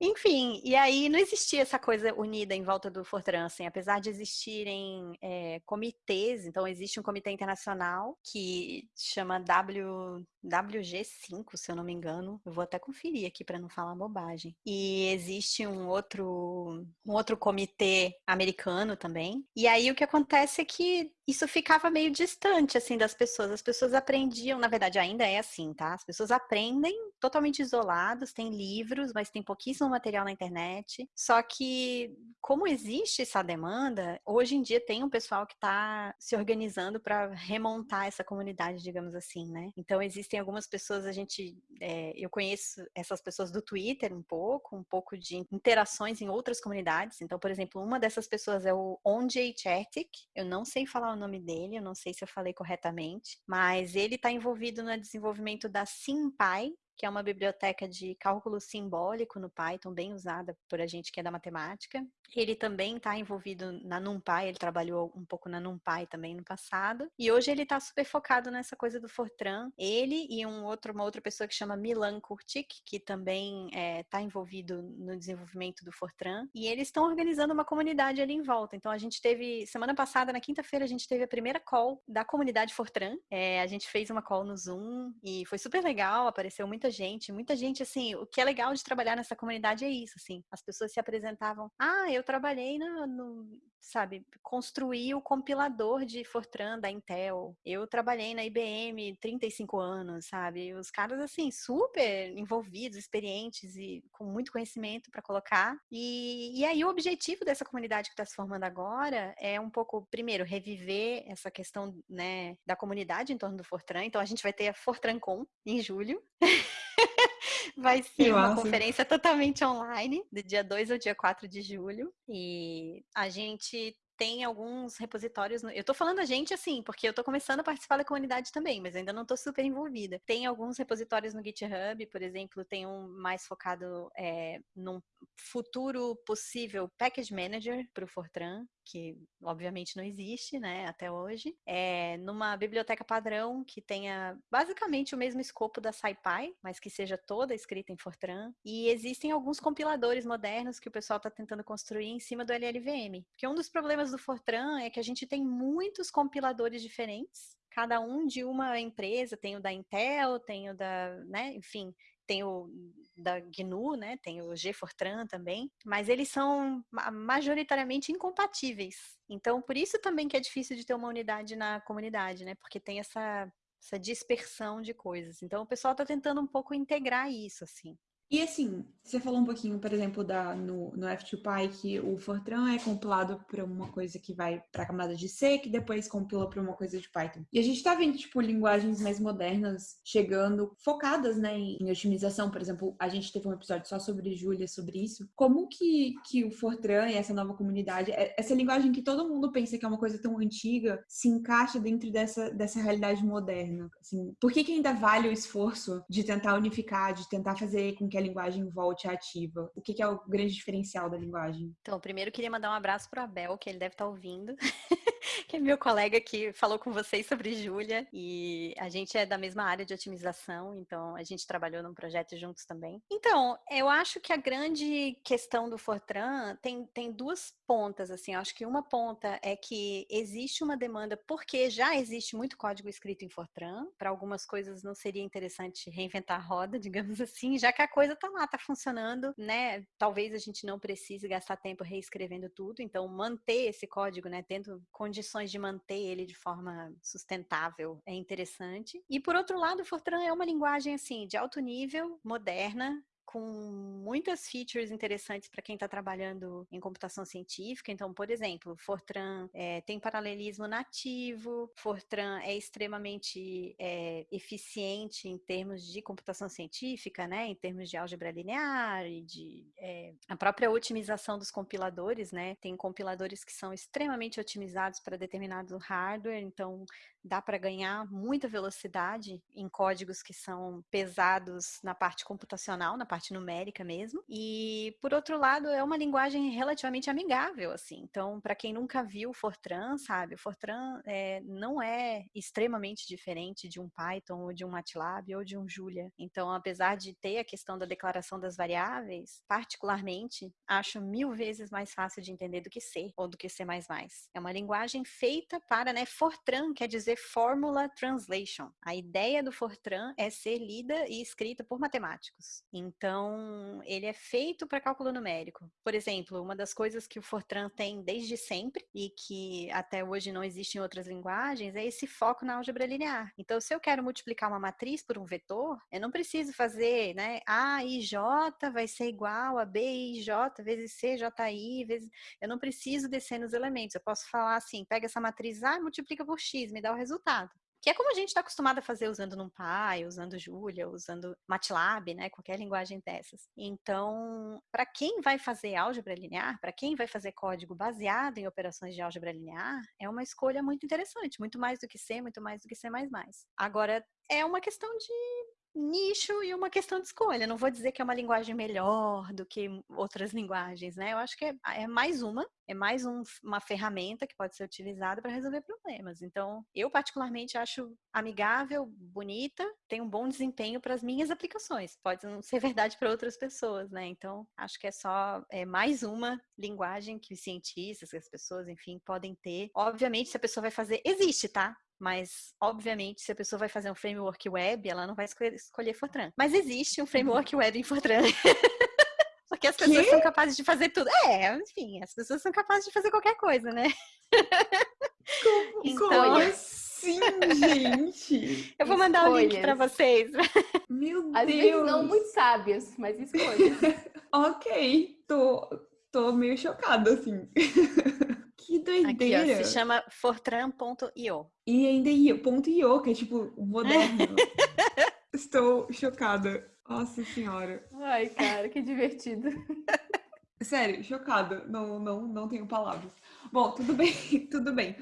Enfim, e aí não existia essa coisa unida em volta do Fortran, assim, apesar de existirem é, comitês, então existe um comitê internacional que chama w, WG5, se eu não me engano, eu vou até conferir aqui para não falar bobagem. E existe um outro, um outro comitê americano também. E aí o que acontece é que isso ficava meio distante, assim, das pessoas. As pessoas aprendiam, na verdade, ainda é assim, tá? As pessoas aprendem totalmente isolados, tem livros, mas tem pouquíssimo material na internet. Só que, como existe essa demanda, hoje em dia tem um pessoal que está se organizando para remontar essa comunidade, digamos assim, né? Então, existem algumas pessoas, a gente, é, eu conheço essas pessoas do Twitter um pouco, um pouco de interações em outras comunidades. Então, por exemplo, uma dessas pessoas é o Onjay Chertik. Eu não sei falar o nome dele, eu não sei se eu falei corretamente, mas ele está envolvido no desenvolvimento da SimPy, que é uma biblioteca de cálculo simbólico no Python, bem usada por a gente que é da matemática. Ele também está envolvido na NumPy, ele trabalhou um pouco na NumPy também no passado. E hoje ele está super focado nessa coisa do Fortran. Ele e um outro, uma outra pessoa que chama Milan Kurtik, que também está é, tá envolvido no desenvolvimento do Fortran. E eles estão organizando uma comunidade ali em volta. Então a gente teve, semana passada, na quinta-feira, a gente teve a primeira call da comunidade Fortran. É, a gente fez uma call no Zoom e foi super legal, apareceu muita gente, muita gente, assim, o que é legal de trabalhar nessa comunidade é isso, assim, as pessoas se apresentavam, ah, eu trabalhei no, no sabe, construir o compilador de Fortran da Intel. Eu trabalhei na IBM 35 anos, sabe? Os caras assim super envolvidos, experientes e com muito conhecimento para colocar. E, e aí o objetivo dessa comunidade que está se formando agora é um pouco, primeiro, reviver essa questão, né, da comunidade em torno do Fortran. Então a gente vai ter a FortranCon em julho. [laughs] Vai ser uma conferência totalmente online, do dia 2 ao dia 4 de julho. E a gente tem alguns repositórios. No... Eu tô falando a gente assim, porque eu tô começando a participar da comunidade também, mas ainda não tô super envolvida. Tem alguns repositórios no GitHub, por exemplo, tem um mais focado é, num futuro possível Package Manager para o Fortran, que obviamente não existe, né, até hoje, é numa biblioteca padrão que tenha basicamente o mesmo escopo da SciPy, mas que seja toda escrita em Fortran. E existem alguns compiladores modernos que o pessoal está tentando construir em cima do LLVM. Porque um dos problemas do Fortran é que a gente tem muitos compiladores diferentes, cada um de uma empresa, tem o da Intel, tem o da, né, enfim, tem o da GNU, né? Tem o G-Fortran também, mas eles são majoritariamente incompatíveis. Então, por isso também que é difícil de ter uma unidade na comunidade, né? Porque tem essa essa dispersão de coisas. Então, o pessoal está tentando um pouco integrar isso, assim. E assim, você falou um pouquinho, por exemplo, da, no, no F2Py, que o Fortran é compilado para uma coisa que vai para a camada de C, que depois compila para uma coisa de Python. E a gente está vendo, tipo, linguagens mais modernas chegando, focadas, né, em, otimização. Por exemplo, a gente teve um episódio só sobre Julia, sobre isso. Como que, que o Fortran e essa nova comunidade, é, essa linguagem que todo mundo pensa que é uma coisa tão antiga, se encaixa dentro dessa, dessa realidade moderna? Assim, por que, que ainda vale o esforço de tentar unificar, de tentar fazer com que a linguagem volte ativa? O que, que é o grande diferencial da linguagem? Então, primeiro queria mandar um abraço para o Abel, que ele deve estar tá ouvindo. [laughs] [laughs] que é meu colega que falou com vocês sobre Júlia e a gente é da mesma área de otimização, então a gente trabalhou num projeto juntos também. Então, eu acho que a grande questão do Fortran tem, tem duas pontas, assim, eu acho que uma ponta é que existe uma demanda porque já existe muito código escrito em Fortran, para algumas coisas não seria interessante reinventar a roda, [laughs] digamos assim, já que a coisa tá lá, tá funcionando, né? Talvez a gente não precise gastar tempo reescrevendo tudo, então manter esse código, né, tendo condições de manter ele de forma sustentável é interessante. E por outro lado, o Fortran é uma linguagem assim de alto nível, moderna, com muitas features interessantes para quem está trabalhando em computação científica. Então, por exemplo, Fortran é, tem paralelismo nativo, Fortran é extremamente é, eficiente em termos de computação científica, né? Em termos de álgebra linear e de é, a própria otimização dos compiladores, né? Tem compiladores que são extremamente otimizados para determinado hardware, então dá para ganhar muita velocidade em códigos que são pesados na parte computacional, na parte numérica mesmo. E por outro lado, é uma linguagem relativamente amigável, assim. Então, para quem nunca viu Fortran, sabe, o Fortran é, não é extremamente diferente de um Python ou de um MATLAB ou de um Julia. Então, apesar de ter a questão da declaração das variáveis, particularmente acho mil vezes mais fácil de entender do que C ou do que C++. É uma linguagem feita para, né, Fortran quer dizer fazer Formula Translation. A ideia do Fortran é ser lida e escrita por matemáticos. Então, ele é feito para cálculo numérico. Por exemplo, uma das coisas que o Fortran tem desde sempre e que até hoje não existe em outras linguagens é esse foco na álgebra linear. Então, se eu quero multiplicar uma matriz por um vetor, eu não preciso fazer, né, A e J vai ser igual a B e J vezes C, J, I, vezes... Eu não preciso descer nos elementos. Eu posso falar assim, pega essa matriz A e multiplica por X, me dá o resultado. Que é como a gente está acostumado a fazer usando NumPy, usando Julia, usando MATLAB, né? Qualquer linguagem dessas. Então, para quem vai fazer álgebra linear, para quem vai fazer código baseado em operações de álgebra linear, é uma escolha muito interessante, muito mais do que C, muito mais do que C++. Agora, é uma questão de nicho e uma questão de escolha. Não vou dizer que é uma linguagem melhor do que outras linguagens, né? Eu acho que é, é mais uma, é mais um, uma ferramenta que pode ser utilizada para resolver problemas. Então, eu particularmente acho amigável, bonita, tem um bom desempenho para as minhas aplicações. Pode não ser verdade para outras pessoas, né? Então, acho que é só é mais uma linguagem que os cientistas, que as pessoas, enfim, podem ter. Obviamente, se a pessoa vai fazer, existe, tá? Mas, obviamente, se a pessoa vai fazer um framework web, ela não vai escolher, escolher Fortran. Mas existe um framework web em Fortran. [laughs] Porque as pessoas que? são capazes de fazer tudo. É, enfim, as pessoas são capazes de fazer qualquer coisa, né? Como, então... como [laughs] assim, gente? Eu vou mandar o um link para vocês. Meu Às Deus! Vezes não muito sábias, mas escolhas. [laughs] ok, tô, tô meio chocada, assim. Que doideira! Aqui, ó, se chama fortran.io. E ainda .io, que é tipo moderno. [laughs] Estou chocada. Nossa senhora. Ai, cara, que divertido. [laughs] Sério, chocada. Não, não, não tenho palavras. Bom, tudo bem, [laughs] tudo bem.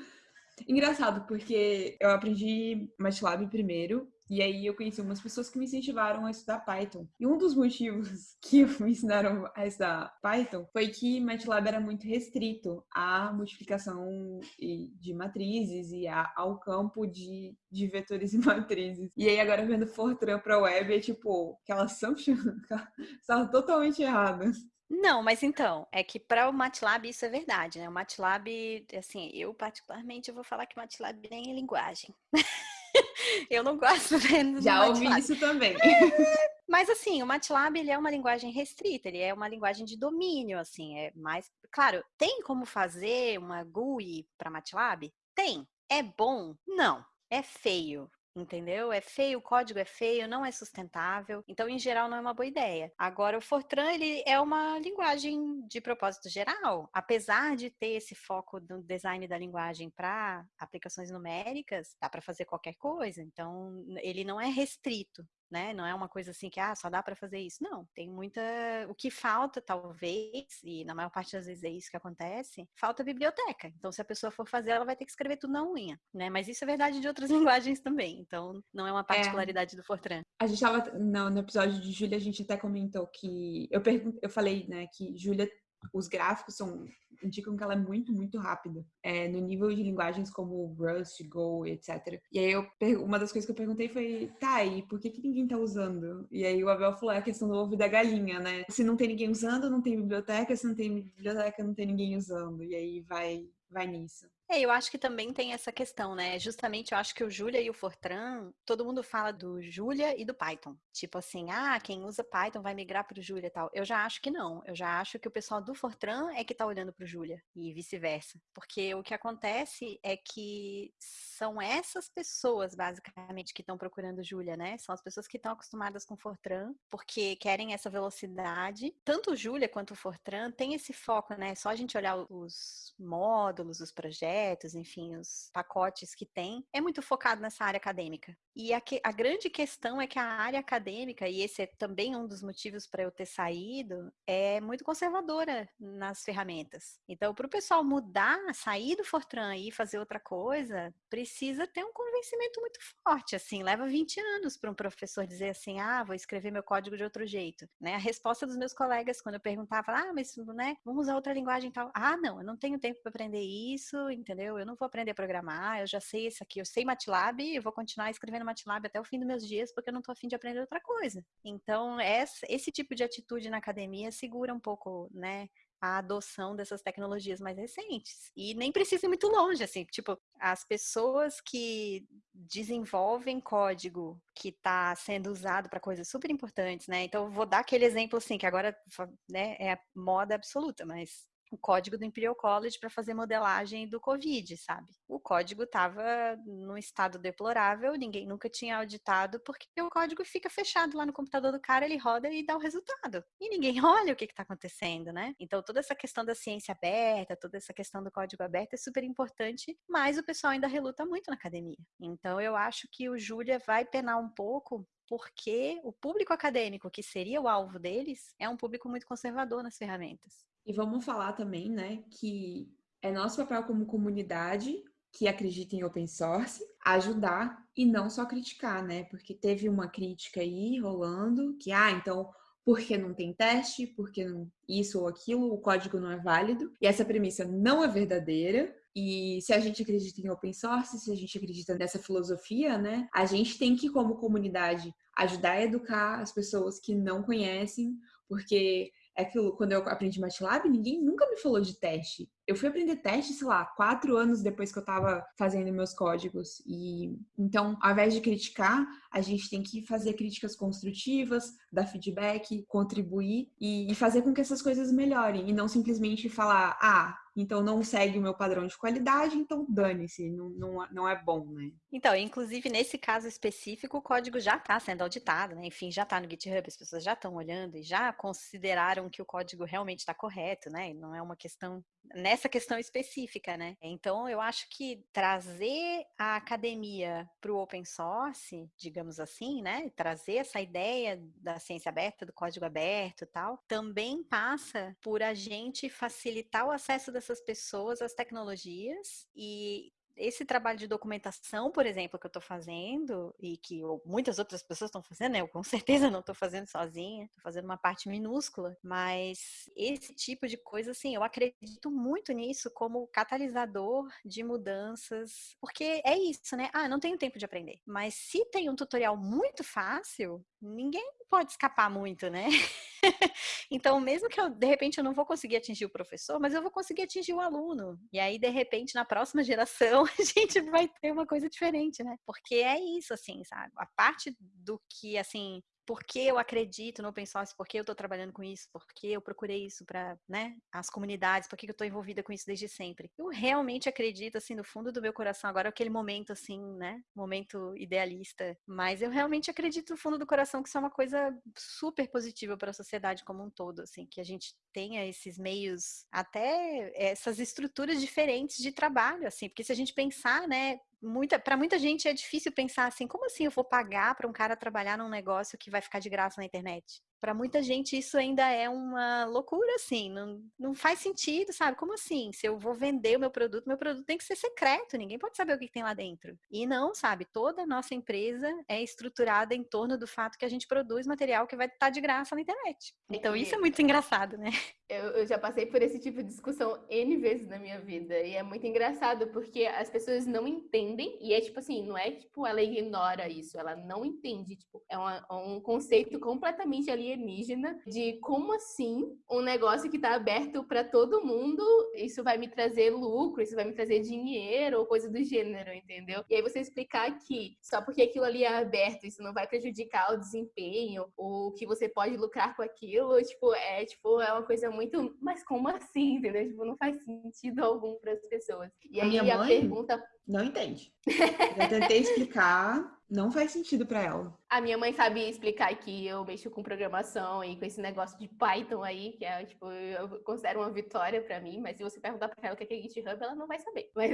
Engraçado, porque eu aprendi MATLAB primeiro, e aí eu conheci umas pessoas que me incentivaram a estudar Python. E um dos motivos [laughs] que me ensinaram a estudar Python foi que MATLAB era muito restrito à multiplicação de matrizes e ao campo de, de vetores [laughs] e matrizes. E aí agora vendo Fortran para web é tipo, que elas são estavam totalmente erradas. Não, mas então, é que para o MATLAB isso é verdade, né? O MATLAB, assim, eu particularmente eu vou falar que MATLAB nem é linguagem. [laughs] [laughs] eu não gosto [laughs] vendo Já ouvi isso também. Mas assim, o MATLAB ele é uma linguagem restrita, ele é uma linguagem de domínio, assim, é mais, claro, tem como fazer uma GUI para MATLAB? Tem. É bom? Não. É feio entendeu? É feio, o código é feio, não é sustentável, então em geral não é uma boa ideia. Agora o Fortran ele é uma linguagem de propósito geral, apesar de ter esse foco do design da linguagem para aplicações numéricas, dá para fazer qualquer coisa. Então ele não é restrito, né? Não é uma coisa assim que ah, só dá para fazer isso. Não, tem muita. O que falta, talvez, e na maior parte das vezes é isso que acontece, falta biblioteca. Então, se a pessoa for fazer, ela vai ter que escrever tudo na unha, né? Mas isso é verdade de outras [laughs] linguagens também. Então, não é uma é. particularidade é. do Fortran. A gente estava no, no, episódio de Júlia, a gente até comentou que eu pergun eu falei, né, que Júlia os gráficos são indicam que ela é muito, muito rápida. É, no nível de linguagens como Rust, Go, etc. E aí eu, uma das coisas que eu perguntei foi, tá, e por que, que ninguém tá usando? E aí o Abel falou, é a questão do ovo da galinha, né? Se não tem ninguém usando, não tem biblioteca, se não tem biblioteca, não tem ninguém usando. E aí vai, vai nisso. É, eu acho que também tem essa questão, né? Justamente eu acho que o Julia e o Fortran, todo mundo fala do Julia e do Python. Tipo assim, ah, quem usa Python vai migrar para o Julia e tal. Eu já acho que não. Eu já acho que o pessoal do Fortran é que está olhando para o Julia e vice-versa. Porque o que acontece é que são essas pessoas, basicamente, que estão procurando Julia, né? São as pessoas que estão acostumadas com Fortran, porque querem essa velocidade. Tanto o Julia quanto o Fortran tem esse foco, né? Só a gente olhar os módulos, os projetos projetos, enfim, os pacotes que tem, é muito focado nessa área acadêmica. E a, que, a grande questão é que a área acadêmica, e esse é também um dos motivos para eu ter saído, é muito conservadora nas ferramentas. Então, para o pessoal mudar, sair do Fortran e fazer outra coisa, precisa ter um convencimento muito forte. Assim, leva 20 anos para um professor dizer assim: ah, vou escrever meu código de outro jeito. Né? A resposta dos meus colegas, quando eu perguntava, ah, mas né, vamos usar outra linguagem e tal. Ah, não, eu não tenho tempo para aprender isso, entendeu? Eu não vou aprender a programar, eu já sei isso aqui, eu sei MATLAB, eu vou continuar escrevendo MATLAB até o fim dos meus dias, porque eu não estou afim de aprender outra coisa. Então, esse tipo de atitude na academia segura um pouco, né? a adoção dessas tecnologias mais recentes. E nem precisa ir muito longe, assim, tipo, as pessoas que desenvolvem código que está sendo usado para coisas super importantes, né? Então, vou dar aquele exemplo, assim, que agora né, é moda absoluta, mas o código do Imperial College para fazer modelagem do Covid, sabe? O código estava num estado deplorável, ninguém nunca tinha auditado, porque o código fica fechado lá no computador do cara, ele roda e dá o resultado. E ninguém [laughs] olha o que está acontecendo, né? Então, toda essa questão da ciência aberta, toda essa questão do código aberto é super importante, mas o pessoal ainda reluta muito na academia. Então, eu acho que o Júlia vai penar um pouco porque o público acadêmico, que seria o alvo deles, é um público muito conservador nas ferramentas. E vamos falar também, né, que é nosso papel como comunidade que acredita em open source ajudar e não só criticar, né? Porque teve uma crítica aí rolando que, ah, então porque não tem teste, porque não isso ou aquilo, o código não é válido. E essa premissa não é verdadeira. E se a gente acredita em open source, se a gente acredita nessa filosofia, né, a gente tem que, como comunidade, ajudar a educar as pessoas que não conhecem, porque é aquilo, quando eu aprendi MATLAB, ninguém nunca me falou de teste. Eu fui aprender teste, sei lá, quatro anos depois que eu tava fazendo meus códigos. E então, ao invés de criticar, a gente tem que fazer críticas construtivas, dar feedback, contribuir e, e fazer com que essas coisas melhorem. E não simplesmente falar, ah, então não segue o meu padrão de qualidade, então dane-se, não, não, não é bom, né? Então, inclusive nesse caso específico, o código já está sendo auditado, né? Enfim, já está no GitHub, as pessoas já estão olhando e já consideraram que o código realmente está correto, né? Não é uma questão nessa questão específica, né? Então, eu acho que trazer a academia para o open source, digamos assim, né? Trazer essa ideia da ciência aberta, do código aberto e tal, também passa por a gente facilitar o acesso dessas pessoas às tecnologias e esse trabalho de documentação, por exemplo, que eu estou fazendo e que muitas outras pessoas estão fazendo, né? eu com [laughs] certeza não estou fazendo sozinha, estou fazendo uma parte minúscula, mas esse tipo de coisa, assim, eu acredito muito nisso como catalisador de mudanças, porque é isso, né? Ah, não tenho tempo de aprender, mas se tem um tutorial muito fácil, ninguém pode escapar muito, né? [laughs] então, mesmo que eu, de repente, eu não vou conseguir atingir o professor, mas eu vou conseguir atingir o aluno. E aí, de repente, na próxima geração, [laughs] a gente vai ter uma coisa diferente, né? Porque é isso, assim, sabe? A parte do que, assim, por que eu acredito no open source, por que eu estou trabalhando com isso, por que eu procurei isso para né, as comunidades, por que eu estou envolvida com isso desde sempre. Eu realmente acredito, assim, no fundo do meu coração, agora aquele momento, assim, né, momento idealista, mas eu realmente acredito no fundo do coração que isso é uma coisa super positiva para a sociedade como um todo, assim, que a gente tenha esses meios, até essas estruturas diferentes de trabalho, assim, porque se a gente pensar, né, muita, para muita gente é difícil pensar assim, como assim eu vou pagar para um cara trabalhar num negócio que vai ficar de graça na internet? Para muita gente isso ainda é uma loucura, assim, não, não faz sentido, sabe? Como assim? Se eu vou vender o meu produto, meu produto tem que ser secreto, ninguém pode saber o que tem lá dentro. E não, sabe? Toda a nossa empresa é estruturada em torno do fato que a gente produz material que vai estar tá de graça na internet. Então isso é muito engraçado, né? Eu, eu já passei por esse tipo de discussão N vezes na minha vida. E é muito engraçado porque as pessoas não entendem, e é tipo assim, não é tipo ela ignora isso, ela não entende. Tipo, é uma, um conceito completamente ali alienígena de como assim um negócio que está aberto para todo mundo, isso vai me trazer lucro, isso vai me trazer dinheiro ou coisa do gênero, entendeu? E aí você explicar que só porque aquilo ali é aberto, isso não vai prejudicar o desempenho, ou que você pode lucrar com aquilo, tipo, é tipo, é uma coisa muito, mas como assim, entendeu? Tipo, não faz sentido algum para as pessoas. E aí a, a pergunta não entende. Eu tentei explicar, não faz sentido para ela. A minha mãe sabe explicar que eu mexo com programação e com esse negócio de Python aí, que é, tipo, eu considero uma vitória para mim, mas se você perguntar para ela o que é GitHub, ela não vai saber. [laughs] Mas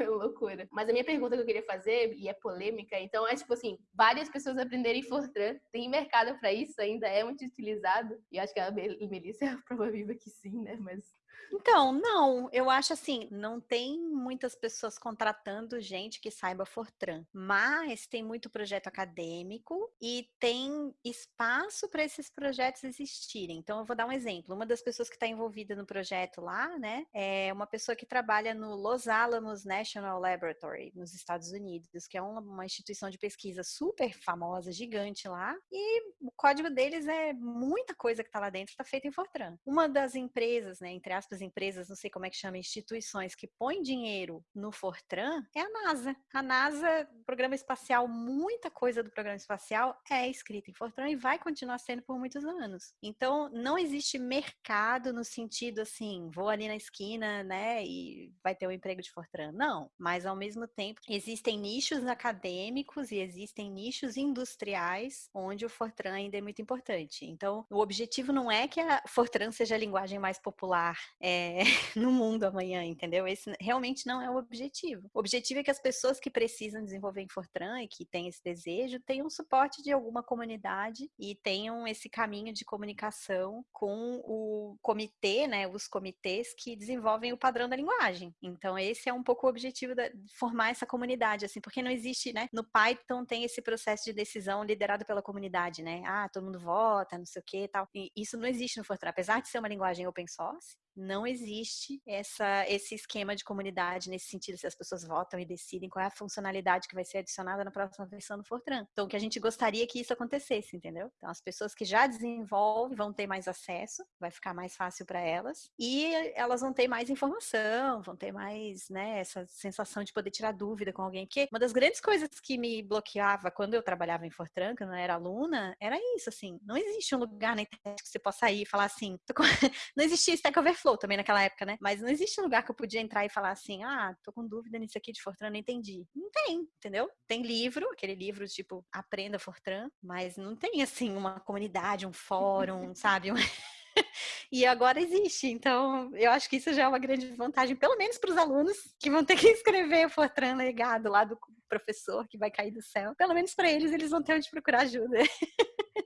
é loucura. Mas a minha pergunta que eu queria fazer, e é polêmica, então é tipo assim, várias pessoas aprenderem Fortran, tem mercado para isso, ainda é muito utilizado. E acho que a Melissa é a prova viva que sim, né? Mas então, não, eu acho assim, não tem muitas pessoas contratando gente que saiba Fortran, mas tem muito projeto acadêmico e tem espaço para esses projetos existirem. Então, eu vou dar um exemplo. Uma das pessoas que está envolvida no projeto lá, né, é uma pessoa que trabalha no Los Alamos National Laboratory, nos Estados Unidos, que é uma, uma instituição de pesquisa super famosa, gigante lá, e o código deles é muita coisa que está lá dentro, está feita em Fortran. Uma das empresas, né, entre aspas, empresas, não sei como é que chama, instituições que põem dinheiro no Fortran é a NASA. A NASA, programa espacial, muita coisa do programa espacial é escrita em Fortran e vai continuar sendo por muitos anos. Então, não existe mercado no sentido assim, vou ali na esquina, né, e vai ter um emprego de Fortran. Não, mas ao mesmo tempo existem nichos acadêmicos e existem nichos industriais onde o Fortran ainda é muito importante. Então, o objetivo não é que a Fortran seja a linguagem mais popular é, [laughs] no mundo amanhã, entendeu? Esse realmente não é o objetivo. O objetivo é que as pessoas que precisam desenvolver em Fortran e que têm esse desejo tenham suporte de alguma comunidade e tenham esse caminho de comunicação com o comitê, né, os comitês que desenvolvem o padrão da linguagem. Então, esse é um pouco o objetivo de formar essa comunidade, assim, porque não existe, né, no Python tem esse processo de decisão liderado pela comunidade, né? Ah, todo mundo vota, não sei o que tal. E isso não existe no Fortran. Apesar de ser uma linguagem open source, não existe essa, esse esquema de comunidade nesse sentido, se as pessoas votam e decidem qual é a funcionalidade que vai ser adicionada na próxima versão do Fortran. Então, que a gente gostaria que isso acontecesse, entendeu? Então, as pessoas que já desenvolvem vão ter mais acesso, vai ficar mais fácil para elas, e elas vão ter mais informação, vão ter mais, né, essa sensação de poder tirar dúvida com alguém. Porque uma das grandes coisas que me bloqueava quando eu trabalhava em Fortran, quando eu era aluna, era isso, assim, não existe um lugar na internet que você possa ir e falar assim, [laughs] não existia Stack Overflow, Flow também naquela época, né? Mas não existe um lugar que eu podia entrar e falar assim, ah, tô com dúvida nisso aqui de Fortran, não entendi. Não tem, entendeu? Tem livro, aquele livro tipo Aprenda Fortran, mas não tem assim uma comunidade, um fórum, [laughs] sabe? [laughs] e agora existe. Então, eu acho que isso já é uma grande vantagem, pelo menos para os alunos que vão ter que [laughs] escrever o Fortran legado lá do professor que vai cair do céu. Pelo menos para eles, eles vão ter onde procurar ajuda.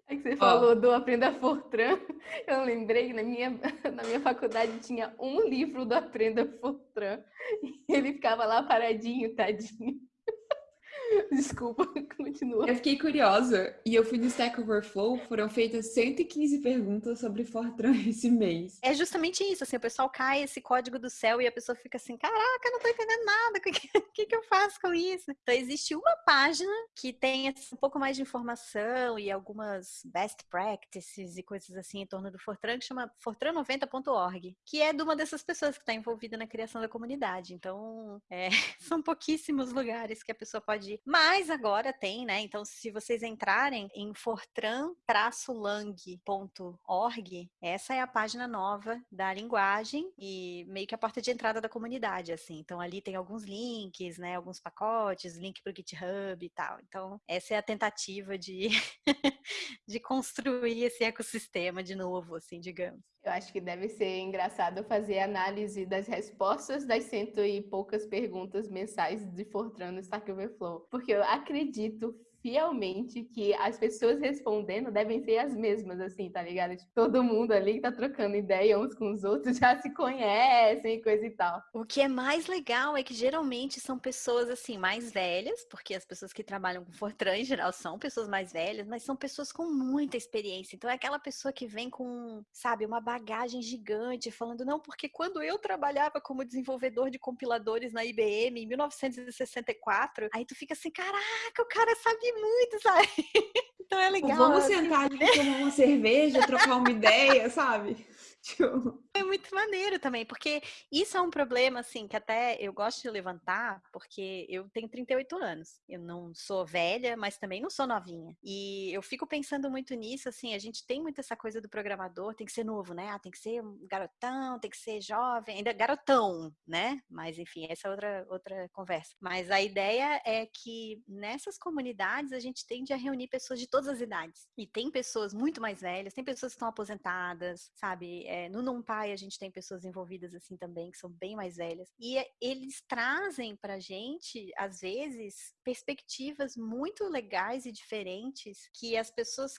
É que você falou do Aprenda Fortran. [laughs] Eu lembrei que na minha, [laughs] na minha faculdade tinha um livro do Aprenda Fortran. [laughs] E ele ficava lá paradinho, tadinho. [laughs] Desculpa, [laughs] continua. Eu fiquei curiosa e eu fui no Stack Overflow, foram feitas 115 perguntas sobre Fortran [laughs] esse mês. É justamente isso, assim, o pessoal cai esse código do céu e a pessoa fica assim, caraca, não tô entendendo nada, o que, que, que eu faço com isso? Então, existe uma página que tem assim, um pouco mais de informação e algumas best practices e coisas assim em torno do Fortran, que chama fortran90.org, que é de uma dessas pessoas que está envolvida na criação da comunidade. Então, é, são pouquíssimos lugares que a pessoa pode mas agora tem, né? Então, se vocês entrarem em fortran-lang.org, essa é a página nova da linguagem e meio que a porta de entrada da comunidade, assim. Então, ali tem alguns links, né? Alguns pacotes, link para o GitHub e tal. Então, essa é a tentativa de, [laughs] de construir esse ecossistema de novo, assim, digamos. Eu acho que deve ser engraçado fazer análise das respostas das cento e poucas perguntas mensais de Fortran no Stack Overflow. Porque eu acredito fielmente que as pessoas respondendo devem ser as mesmas, assim, tá ligado? Tipo, todo mundo ali que tá trocando ideia uns com os outros [laughs] já se conhecem e coisa e tal. O que é mais legal é que geralmente são pessoas, assim, mais velhas, porque as pessoas que trabalham com Fortran em geral são pessoas mais velhas, mas são pessoas com muita experiência. Então é aquela pessoa que vem com, sabe, uma bagagem gigante, falando, não, porque quando eu trabalhava como desenvolvedor de compiladores na IBM em 1964, aí tu fica assim, caraca, o cara sabe muito, sabe? [laughs] Então é legal. Vamos assim. sentar ali, tomar uma cerveja, trocar uma ideia, sabe? É muito maneiro também, porque isso é um problema, assim, que até eu gosto de levantar, porque eu tenho 38 anos. Eu não sou velha, mas também não sou novinha. E eu fico pensando muito nisso, assim, a gente tem muito essa coisa do programador, tem que ser novo, né? Ah, tem que ser um garotão, tem que ser jovem, ainda garotão, né? Mas, enfim, essa é outra, outra conversa. Mas a ideia é que nessas comunidades a gente tende a reunir pessoas de todas as idades. E tem pessoas muito mais velhas, tem pessoas que estão aposentadas, sabe? É, no NumPy a gente tem pessoas envolvidas assim também, que são bem mais velhas. E é, eles trazem pra gente, às vezes, perspectivas muito legais e diferentes que as pessoas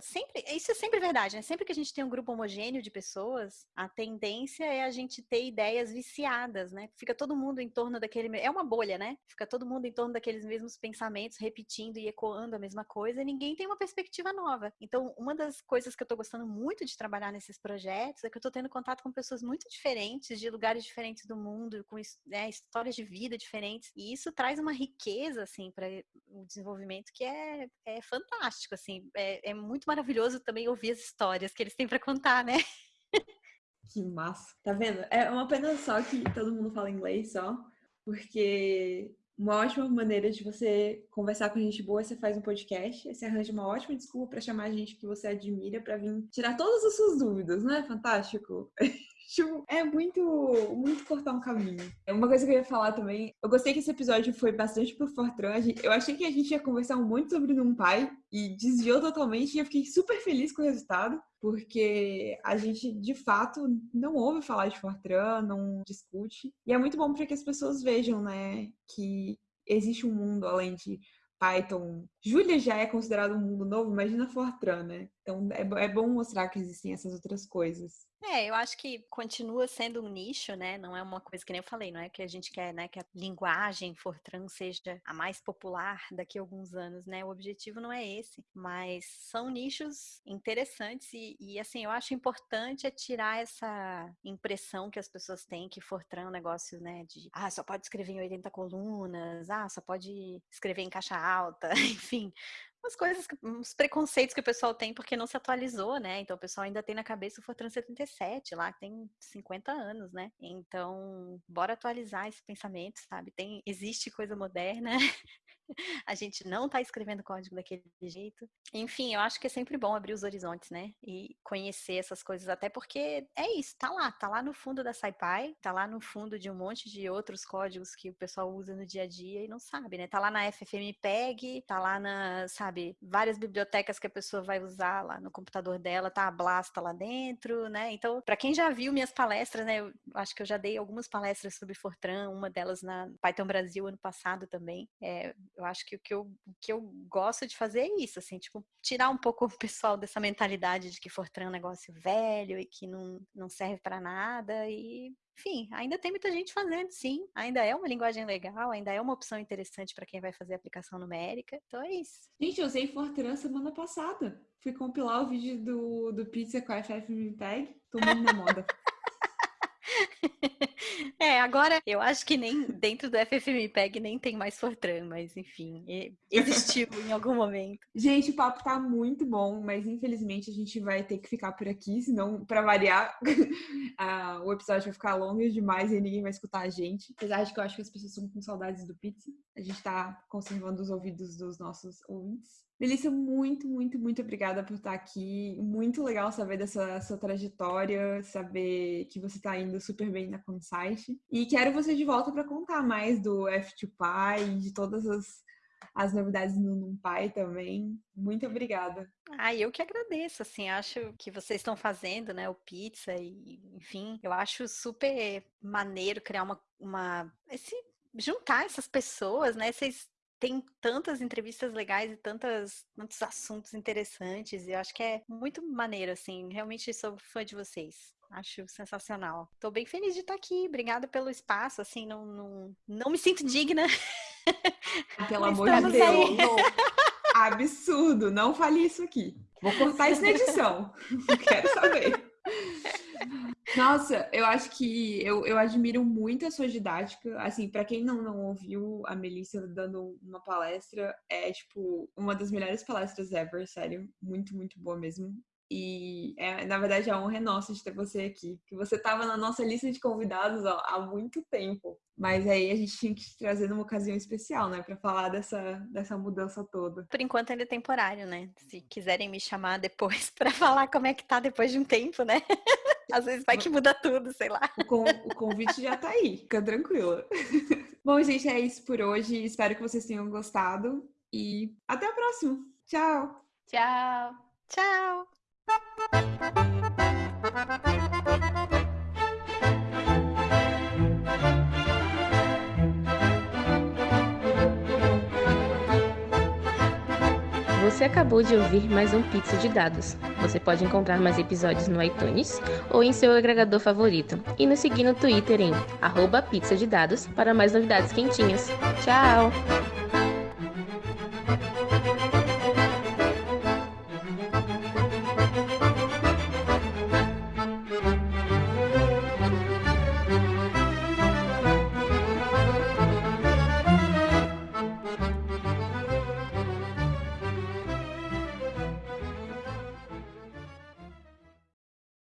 sempre, isso é sempre verdade, né? Sempre que a gente tem um grupo homogêneo de pessoas, a tendência é a gente ter ideias viciadas, né? Fica todo mundo em torno daquele, é uma bolha, né? Fica todo mundo em torno daqueles mesmos pensamentos, repetindo e ecoando a mesma coisa, e ninguém tem uma perspectiva nova. Então, uma das coisas que eu tô gostando muito de trabalhar nesses projetos é que eu tô tendo contato com pessoas muito diferentes, de lugares diferentes do mundo, com né, histórias de vida diferentes, e isso traz uma riqueza, assim, para o desenvolvimento que é, é fantástico, assim, é, é muito maravilhoso também ouvir as histórias que eles têm para contar, né? Que massa. Tá vendo? É uma pena só que todo mundo fala inglês só, porque uma ótima maneira de você conversar com gente boa, você faz um podcast, você arranja uma ótima desculpa para chamar gente que você admira para vir tirar todas as suas dúvidas, não é fantástico? [laughs] Tipo, é muito, muito cortar um caminho. É uma coisa que eu ia falar também, eu gostei que esse episódio foi bastante pro Fortran. Eu achei que a gente ia conversar muito sobre pai e desviou totalmente e eu fiquei super feliz com o resultado, porque a gente, de fato, não ouve falar de Fortran, não discute. E é muito bom para que as pessoas vejam, né, que existe um mundo além de Python. Julia já é considerado um mundo novo, imagina Fortran, né? Então é, é bom mostrar que existem essas outras coisas. É, eu acho que continua sendo um nicho, né? Não é uma coisa que nem eu falei, não é que a gente quer, né, que a linguagem Fortran seja a mais popular daqui a alguns anos, né? O objetivo não é esse, mas são nichos interessantes e, e assim, eu acho importante é tirar essa impressão que as pessoas têm que Fortran é um negócio, né, de ah, só pode escrever em 80 colunas, ah, só pode escrever em caixa alta, [laughs] enfim, umas coisas, uns preconceitos que o pessoal tem porque não se atualizou, né? Então o pessoal ainda tem na cabeça o Fortran 77, lá que tem 50 anos, né? Então, bora atualizar esse pensamento, sabe? Tem, existe coisa moderna [laughs] [laughs] a gente não está escrevendo código daquele jeito. Enfim, eu acho que é sempre bom abrir os horizontes, né? E conhecer essas coisas, até porque é isso, tá lá, tá lá no fundo da SciPy, tá lá no fundo de um monte de outros códigos que o pessoal usa no dia a dia e não sabe, né? Tá lá na FFmpeg, tá lá na, sabe, várias bibliotecas que a pessoa vai usar lá no computador dela, tá a Blasta lá dentro, né? Então, para quem já viu minhas palestras, né, eu acho que eu já dei algumas palestras sobre Fortran, uma delas na Python Brasil ano passado também. É, eu acho que o que eu, o que eu gosto de fazer é isso, assim, tipo, tirar um pouco o pessoal dessa mentalidade de que Fortran é um negócio velho e que não, não serve para nada e enfim, ainda tem muita gente fazendo, sim. Ainda é uma linguagem legal, ainda é uma opção interessante para quem vai fazer aplicação numérica. Então é isso. Gente, eu usei Fortran semana passada. Fui compilar o vídeo do, do Pizza com a FFmpeg. Tô muito na moda. [laughs] [laughs] É, agora eu acho que nem dentro do FFmpeg nem tem mais Fortran, mas enfim, existiu [laughs] em algum momento. Gente, o papo tá muito bom, mas infelizmente a gente vai ter que ficar por aqui, senão, para variar, [laughs] o episódio vai ficar longo demais e ninguém vai escutar a gente. Apesar de que eu acho que as pessoas estão com saudades do pizza, a gente tá conservando os ouvidos dos nossos ouvintes. Melissa, muito, muito, muito obrigada por estar aqui. Muito legal saber dessa sua trajetória, saber que você está indo super bem na Consite. E quero você de volta para contar mais do F2Py, de todas as, as novidades no NumPy também. Muito obrigada. Ah, eu que agradeço, assim, acho que vocês estão fazendo, né, o pizza e, enfim, eu acho super maneiro criar uma, uma esse juntar essas pessoas, né? Vocês tem tantas entrevistas legais e tantas, tantos assuntos interessantes. E eu acho que é muito maneiro, assim. Realmente sou fã de vocês. Acho sensacional. Tô bem feliz de estar aqui. Obrigada pelo espaço. Assim, não, não, não me sinto digna. [laughs] Pelo amor de Deus. [laughs] Absurdo. Não fale isso aqui. Vou cortar isso na edição. [laughs] Quero saber. Nossa, eu acho que eu, eu admiro muito a sua didática. Assim, para quem não, não ouviu a Melissa dando uma palestra, é tipo uma das melhores palestras ever, sério. Muito, muito boa mesmo. E é, na verdade a honra é nossa de ter você aqui, que você estava na nossa lista de convidados ó, há muito tempo. Mas aí a gente tinha que te trazer numa ocasião especial, né, para falar dessa, dessa mudança toda. Por enquanto ainda é temporário, né? Se quiserem me chamar depois [laughs] para falar como é que tá depois de um tempo, né? [laughs] Às vezes vai que muda tudo, sei lá. O, con o convite já tá aí, fica tranquila. [laughs] Bom, gente, é isso por hoje. Espero que vocês tenham gostado e até a próxima. Tchau. Tchau. Tchau. Você acabou de ouvir mais um Pizza de Dados. Você pode encontrar mais episódios no iTunes ou em seu agregador favorito. E nos seguir no Twitter em arroba de dados para mais novidades quentinhas. Tchau!